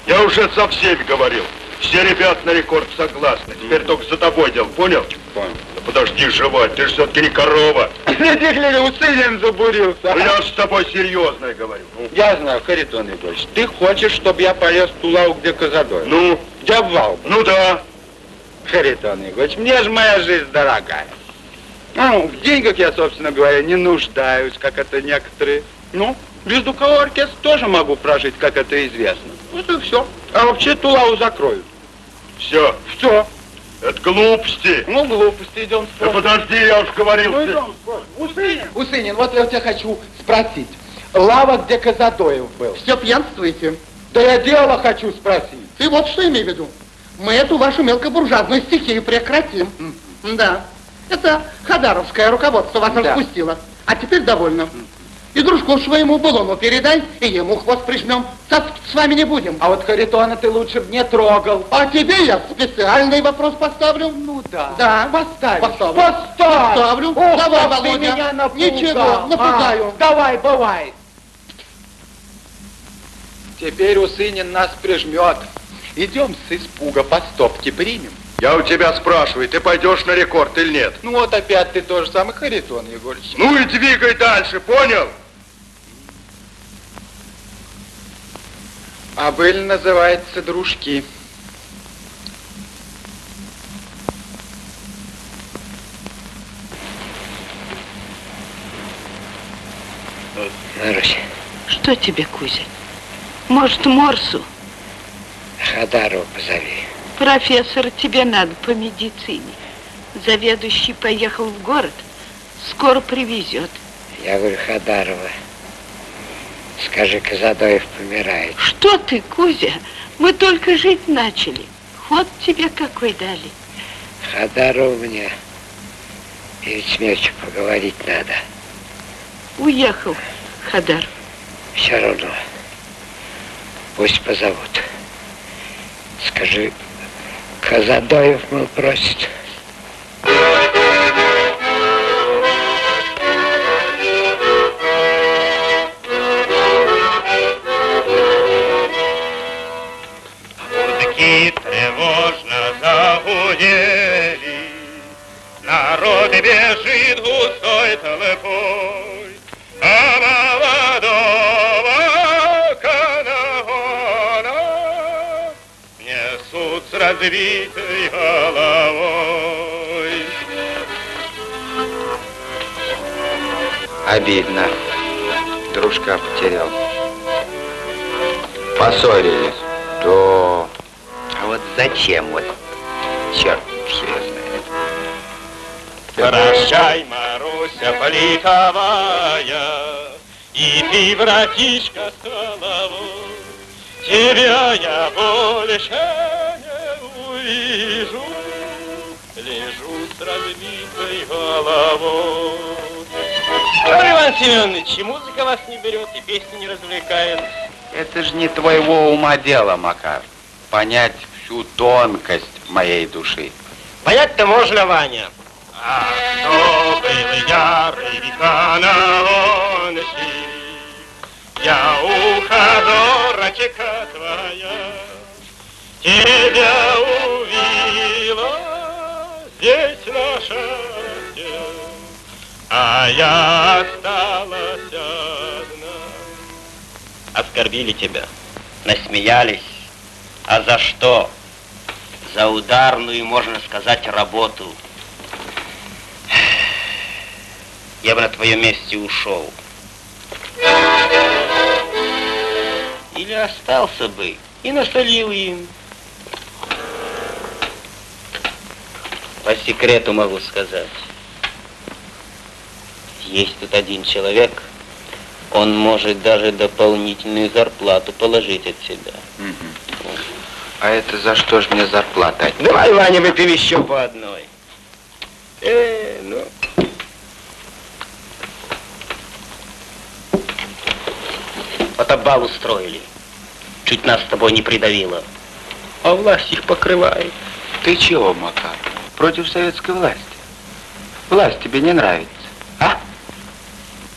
Я уже со всеми говорил. Все ребята на рекорд согласны. Теперь только за тобой дело, понял?
Понял.
Да подожди жевать, ты же все-таки не корова.
Гляди, гляди, усилием забурился.
Ну, я с тобой серьезно говорю. Ну,
Я знаю, Харитон Егорович, ты хочешь, чтобы я полез в ту лаву, где Казадой?
ну,
Где обвал?
ну да.
Харитон Егорович, мне же моя жизнь дорогая. Ну, в деньгах я, собственно говоря, не нуждаюсь, как это некоторые. Ну, без духового оркестра тоже могу прожить, как это известно. Вот и все. А вообще ту лаву закроют.
Все.
Все.
Это глупости.
Ну, глупости, идем
Да подожди, я уж говорил.
Ну, идем спорим. Усынин.
Усынин, вот я у тебя хочу спросить. Лава, где Казадоев был.
Все пьянствуете.
Да я дело хочу спросить.
Ты вот что имей в виду. Мы эту вашу мелкобуржуазную стихию прекратим. Да. Это Хадаровское руководство вас
Да.
распустило. А теперь довольно. И дружку своему Булону передай, и ему хвост прижмем. Цацки с вами не будем.
А вот Харитона ты лучше б не трогал.
А тебе я специальный вопрос поставлю.
Ну да.
Да.
Поставь.
Поставлю.
Поставь.
Поставлю.
Ох,
Давай, Володя.
меня напугал.
Ничего, напугаю.
А, давай, бывай. Теперь Усынин нас прижмет. Идем с испуга по стопке примем.
Я у тебя спрашиваю, ты пойдешь на рекорд или нет?
Ну вот опять ты тоже самый Харитон, Егорыч.
Ну и двигай дальше, понял?
А быль называется дружки.
Что тебе, Кузя? Может, Морсу?
Хадарова позови.
Профессор, тебе надо по медицине. Заведующий поехал в город, скоро привезет.
Я говорю, Хадарова, скажи, Казадоев помирает.
Что ты, Кузя? Мы только жить начали. Ход тебе какой дали.
Хадарова мне перед смертью поговорить надо.
Уехал, Хадар.
Все равно. Пусть позовут. Скажи, Казадоев, мол, просит.
С разбитой головой.
Обидно. Дружка потерял. Поссорились. То. А вот зачем вот? Черт, все знает.
Прощай, Марусь. Руся политовая, и ты, братишка Соловой, тебя я больше разбитой головой.
Что, Иван Семенович, и музыка вас не берет, и песни не развлекает.
Это же не твоего ума дело, Макар. Понять всю тонкость моей души.
Понять-то можно, Ваня.
А кто был на онси, я ухожу, рачека твоя, тебя увидела здесь на шахте, а я осталась одна.
Оскорбили тебя, насмеялись. А за что? За ударную, можно сказать, работу. [sighs] Я бы на твоем месте ушел. Или остался бы и насолил им. По секрету могу сказать. Есть тут один человек, он может даже дополнительную зарплату положить от себя.
А это за что ж мне зарплата?
Давай, Ваня, выпьем еще по одной. Э, ну. Фотобал устроили. Чуть нас с тобой не придавило. А власть их покрывает.
Ты чего, Макар? Против советской власти? Власть тебе не нравится? А?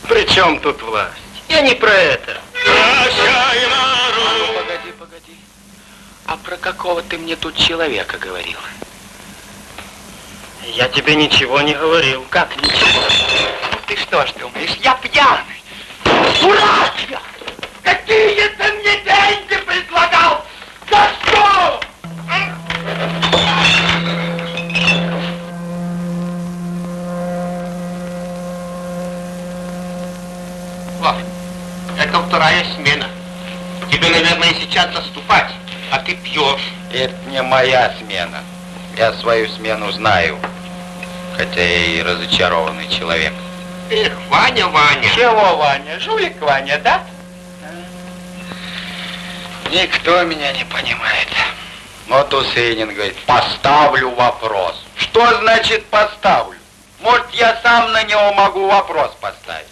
При чем тут власть? Я не про это.
Погоди, погоди. А про какого ты мне тут человека говорил?
Я тебе ничего не говорил.
Как ничего? Ну ты что ж думаешь, я пьяный? Дурак я! Какие ты мне
вторая смена. Тебе, наверное, сейчас заступать, а ты пьешь.
Это не моя смена. Я свою смену знаю. Хотя я и разочарованный человек.
Эх, Ваня, Ваня.
Чего, Ваня? Жулик Ваня, да? Никто меня не понимает. Вот Усейнин говорит, поставлю вопрос. Что значит поставлю? Может, я сам на него могу вопрос поставить?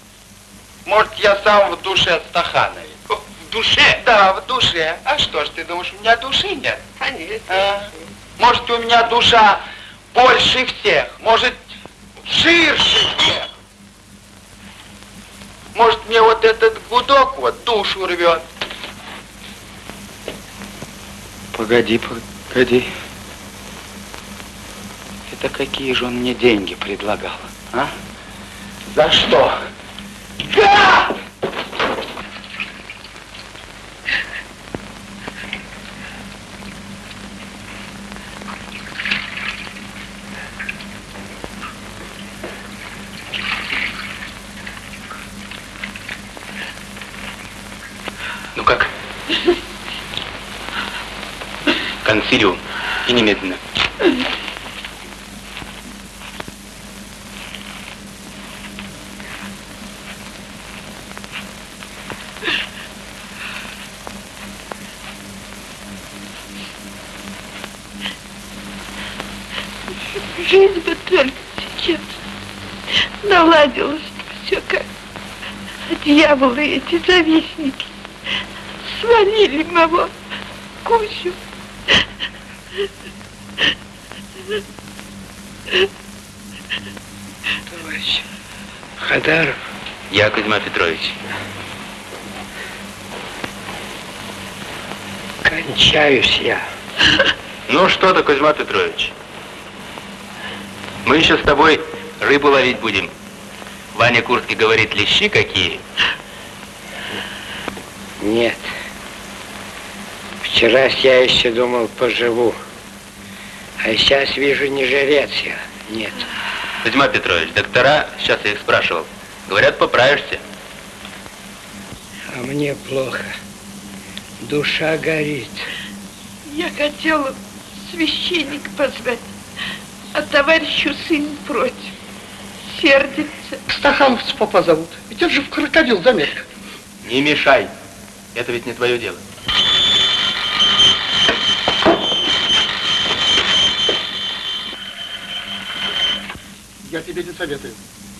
Может, я сам в душе Стахановец?
В душе?
Да, в душе. А что ж, ты думаешь, у меня души нет?
Конечно.
А? Может, у меня душа больше всех? Может, ширше всех? Может, мне вот этот гудок вот душу рвет? Погоди, погоди. Это какие же он мне деньги предлагал, а? За что? Гад!
Ну как? Консилиум. И немедленно.
Жизнь бы только сейчас наладилась все как. Дьяволы эти завистники свалили моего Кузю.
Товарищ Хадаров,
Я Кузьма Петрович.
кончаюсь я.
Ну что ты, Кузьма Петрович? Мы еще с тобой рыбу ловить будем. Ваня Курский говорит, лещи какие.
Нет. Вчера я еще думал, поживу. А сейчас вижу, не жрец я. Нет.
Кузьма Петрович, доктора, сейчас я их спрашивал, говорят, поправишься.
А мне плохо. Душа горит.
Я хотела священника позвать, а товарищу сын против. Сердится.
Стахановцы папа зовут. Ведь это же в крокодил заметка.
Не мешай. Это ведь не твое дело.
Я тебе не советую.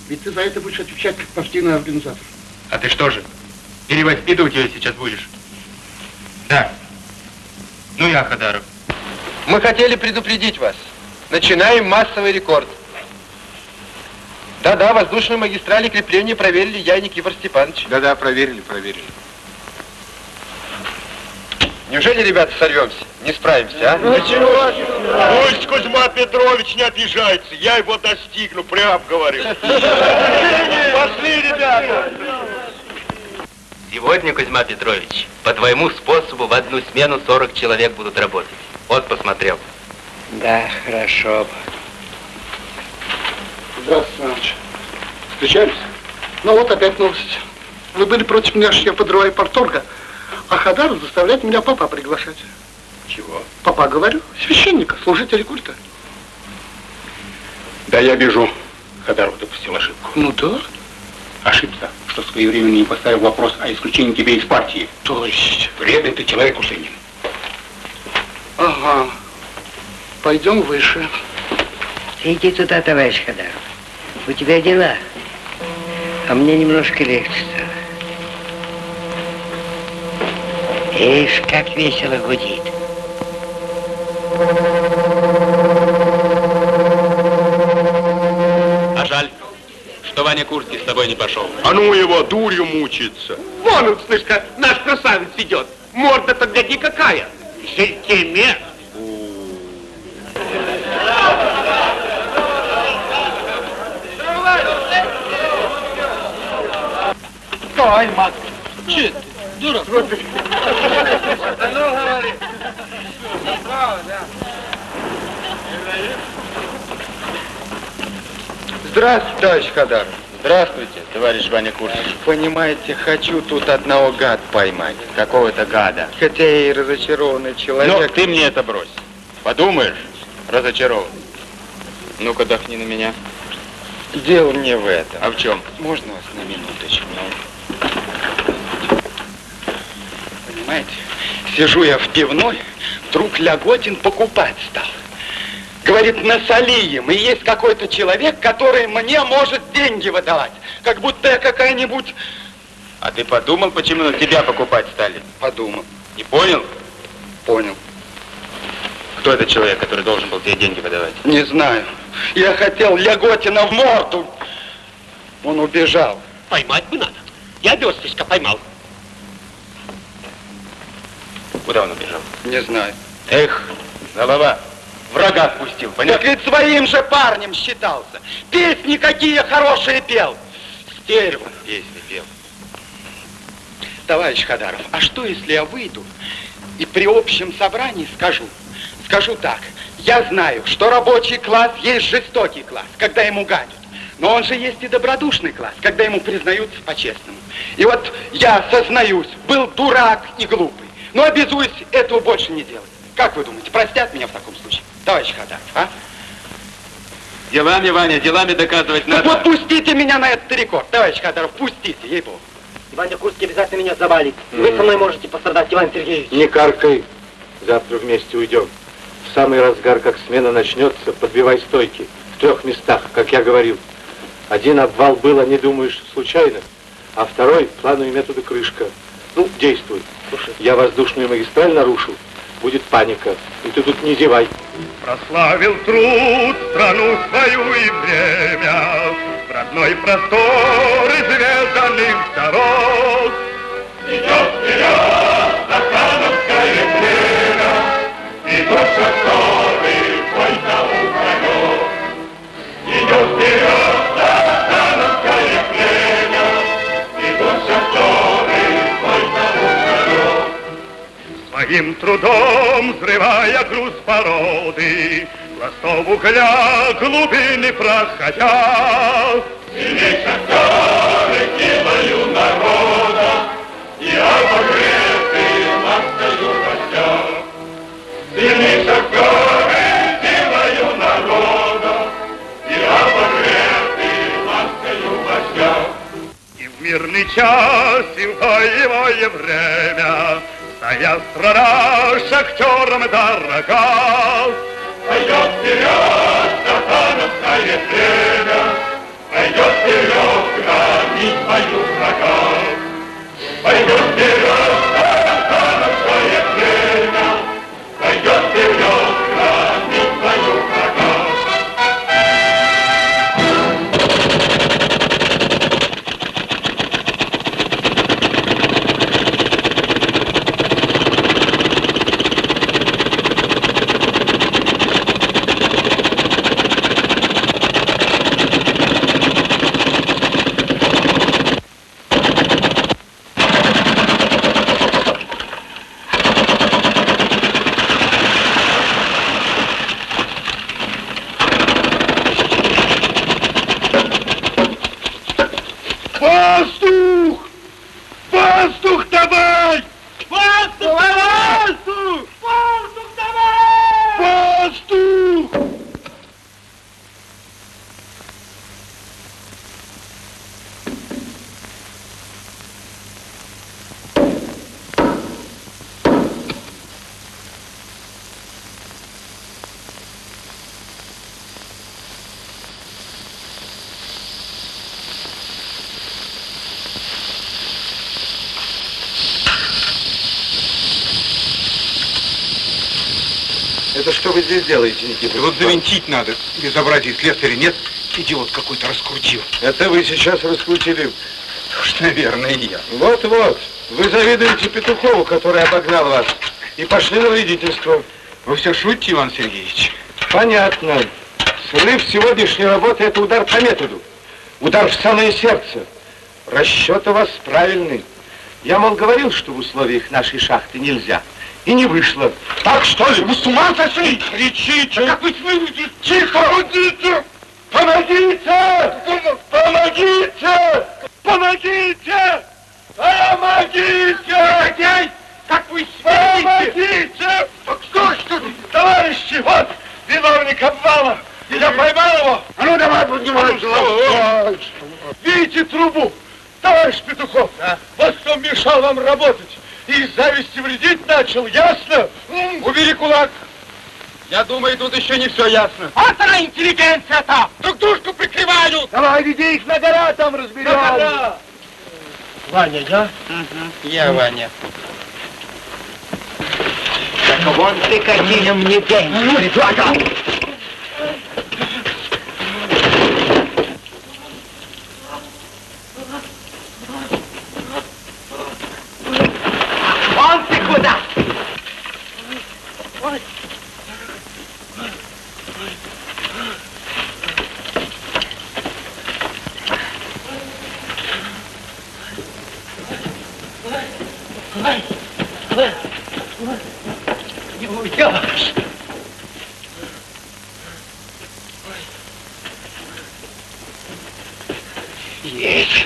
Ведь ты за это будешь отвечать как партийный организатор.
А ты что же, перевоспитывать ее сейчас будешь? Да. Ну я, Хадаров.
Мы хотели предупредить вас. Начинаем массовый рекорд. Да-да, воздушную магистраль и крепление проверили я и Никифор Степанович.
Да-да, проверили, проверили.
Неужели, ребята, сорвемся? Не справимся, а?
Ничего. Пусть Кузьма Петрович не обижается. Я его достигну, прям говорю. Пошли, ребята.
Сегодня, Кузьма Петрович, по твоему способу в одну смену 40 человек будут работать. Вот посмотрел.
Да, хорошо.
Здравствуйте, Иванович. Встречались? Ну вот опять новость. Вы были против меня, что я подрываю порторга, а Хадаров заставляет меня папа приглашать.
Чего?
Папа, говорю, священника, служителя культа.
Да я вижу, Хадаров допустил ошибку.
Ну да.
Ошибся, что своевременно не поставил вопрос о исключении тебя из партии.
То есть?
Вредный ты человек, Усынин.
Ага. Пойдем выше.
Иди туда, товарищ Хадаров. У тебя дела. А мне немножко легче стало. Ишь, как весело гудит.
А жаль, что Ваня Курский с тобой не пошел.
А ну его, дурью мучиться.
Вон он, слышка, наш красавец идет. Морда-то гляди какая. Жильтеме.
Стой, мат. Че ты, дурак?
Здравствуйте, товарищ Хадар.
Здравствуйте, товарищ Ваня Курский.
Понимаете, хочу тут одного гад поймать.
Какого-то гада.
Хотя я и разочарованный человек.
Ну, ты мне это брось. Подумаешь, разочарован. Ну-ка, дохни на меня.
Дело не в этом.
А в чем?
Можно вас на минуточку? Понимаете, сижу я в пивной, вдруг Ляготин покупать стал. Говорит, насоли им, и есть какой-то человек, который мне может деньги выдавать. Как будто я какая-нибудь...
А ты подумал, почему на тебя покупать стали?
Подумал.
Не понял?
Понял.
Кто этот человек, который должен был тебе деньги выдавать?
Не знаю. Я хотел Ляготина в морду. Он убежал.
Поймать бы надо. Я весточка поймал.
Куда он убежал?
Не знаю.
Эх, голова. Врага отпустил,
Так
понятно?
ведь своим же парнем считался. Песни какие хорошие пел. Стерва.
Песни пел.
Товарищ Хадаров, а что если я выйду и при общем собрании скажу? Скажу так, я знаю, что рабочий класс есть жестокий класс, когда ему гадят. Но он же есть и добродушный класс, когда ему признаются по-честному. И вот я сознаюсь, был дурак и глупый, но обязуюсь этого больше не делать. Как вы думаете, простят меня в таком случае? Товарищ Хадаров, а?
Делами, Ваня, делами доказывать
Так
надо.
вот пустите меня на этот рекорд, товарищ Хадаров, пустите, ей-богу.
Ваня Курский обязательно меня завалит. Вы со мной можете пострадать, Иван Сергеевич.
Не каркай. Завтра вместе уйдем. В самый разгар, как смена начнется, подбивай стойки. В трех местах, как я говорил. Один обвал был, а не думаешь, случайно. А второй — плану и методу крышка. Ну, действуй. Я воздушную магистраль нарушил. Будет паника. И ты тут не зевай.
Прославил труд страну свою и время, родной простор изведанных дорог. Идет вперед Стахановское племя, Идут шахтеры, бой за уголек. Идет вперед Своим трудом, взрывая груз породы, Пластов угля глубины проходя. Сильней шахтеры силою народа И обогретым остаю костя. Сильней шахтеры силою народа И обогретым сейчас зимое время, Твоя страна шахтерам дорога. Пойдет вперед, стахановское племя, Пойдет вперед, громить свою врага. Пойдет вперед,
делаете, Никита? Вот завинтить надо. Безобразие слесаря нет. Идиот какой-то раскрутил.
Это вы сейчас раскрутили.
Уж, наверное, я.
Вот-вот. Вы завидуете Петухову, который обогнал вас. И пошли на вредительство.
Вы все шутите, Иван Сергеевич?
Понятно. Срыв сегодняшней работы – это удар по методу. Удар в самое сердце. Расчет у вас правильный. Я, мол, говорил, что в условиях нашей шахты нельзя. И не вышло. Так что ли? Вы с ума сошли? Кричите! Как вы смеете? Тихо! Помогите! Помогите! Помогите! Помогите! Помогите! Негодяй! Как вы смеете? Помогите! Кто что? Товарищи, вот виновник обвала. Я поймал его. А ну давай поднимай. Видите трубу? Товарищ Петухов, вот кто мешал вам работать. И из зависти вредить начал, ясно? Убери кулак.
Я думаю, тут еще не все ясно.
Вот она интеллигенция-то! Друг дружку прикрывают! Давай, веди их на гора, там разберем. На гора! Ваня, я?
Я Ваня.
Так вон ты какие мне деньги предлагал. Вон ты куда? Не уйдешь. Есть.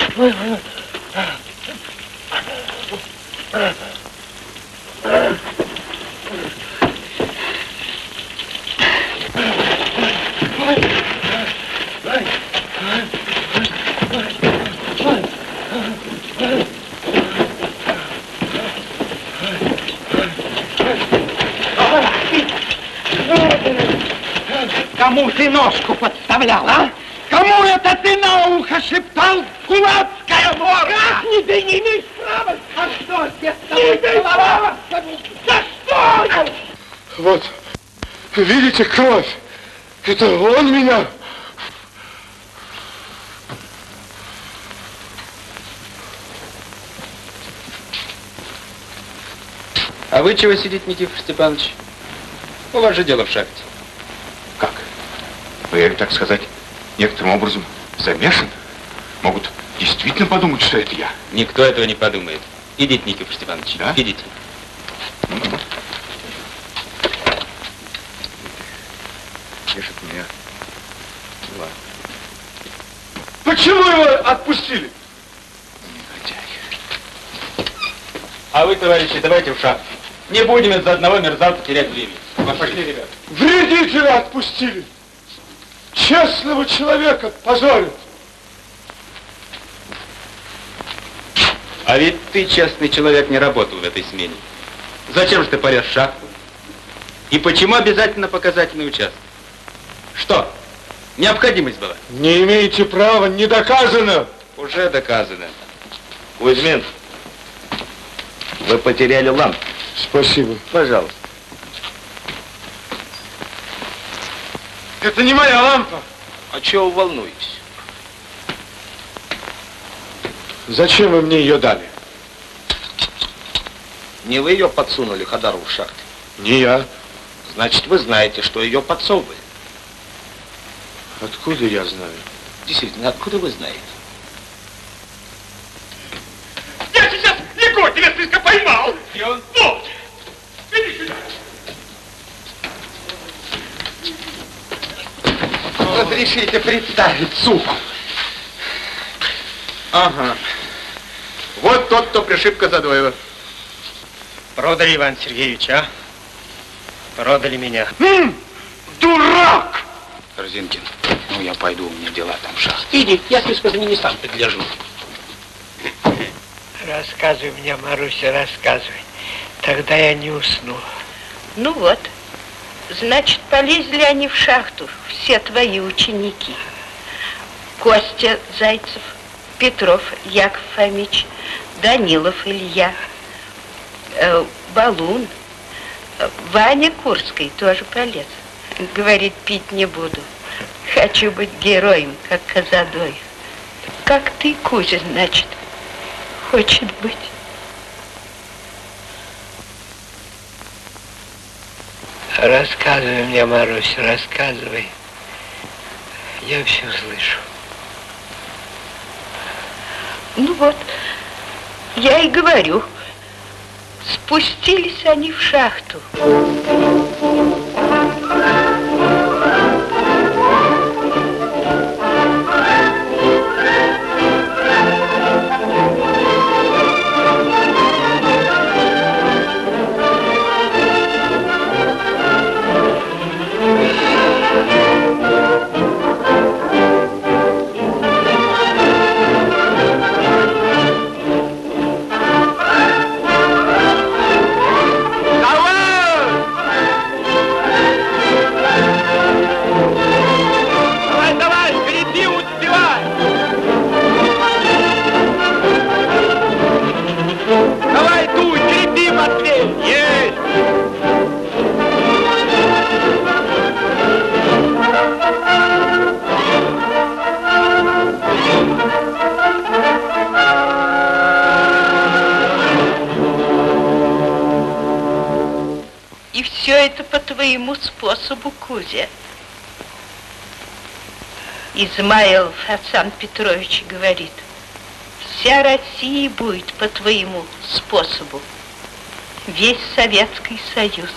Кому ты ножку подставлял, а? Кому это ты на ухо шептал? Кулацкая мора! Как не ты не имеешь права? А что здесь не имеешь права? За что?
Вот, видите кровь? Это он меня...
А вы чего сидите, Никифор Степанович? У вас же дело в шахте.
Как? Вы, так сказать, некоторым образом замешан? Могут действительно подумать, что это я.
Никто этого не подумает. Идите, Никифор Степанович,
Да?
идите.
Тешит меня. Ладно.
Почему его отпустили?
А вы, товарищи, давайте в шахту. Не будем из-за одного мерзавца терять время. Пошли, ребят.
Вредителя отпустили. Честного человека позорят.
А ведь ты, честный человек, не работал в этой смене. Зачем же ты порез шахту? И почему обязательно показательный участок? Что? Необходимость была?
Не имеете права, не доказано.
Уже доказано.
Кузьмин, вы потеряли лампу.
Спасибо.
Пожалуйста.
Это не моя лампа.
А чего вы волнуетесь?
Зачем вы мне ее дали?
Не вы ее подсунули Хадару в шахте?
Не я.
Значит, вы знаете, что ее подсовывали.
Откуда я знаю?
Действительно, откуда вы знаете?
Я сейчас Егор тебя слишком поймал. И он? Вот. Иди сюда.
Разрешите представить суп.
Ага. Вот тот, кто пришиб Казадоева.
Продали, Иван Сергеевич, а? Продали меня.
Дурак!
Корзинкин, ну я пойду, у меня дела там в шахте.
Иди, я слишком за ними сам пригляжу. Рассказывай мне, Маруся, рассказывай. Тогда я не усну.
Ну вот, значит, полезли они в шахту, все твои ученики. Костя Зайцев, Петров Яков Фомич, Данилов Илья, э, Балун, э, Ваня Курский тоже полез. Говорит, пить не буду. Хочу быть героем, как Казадоев. Как ты, Кузя, значит, хочет быть.
Рассказывай мне, Маруся, рассказывай. Я все слышу.
Ну вот, я и говорю, спустились они в шахту. По твоему способу, Кузя. Измаил Хасан Петрович говорит, вся Россия будет по твоему способу. Весь Советский Союз.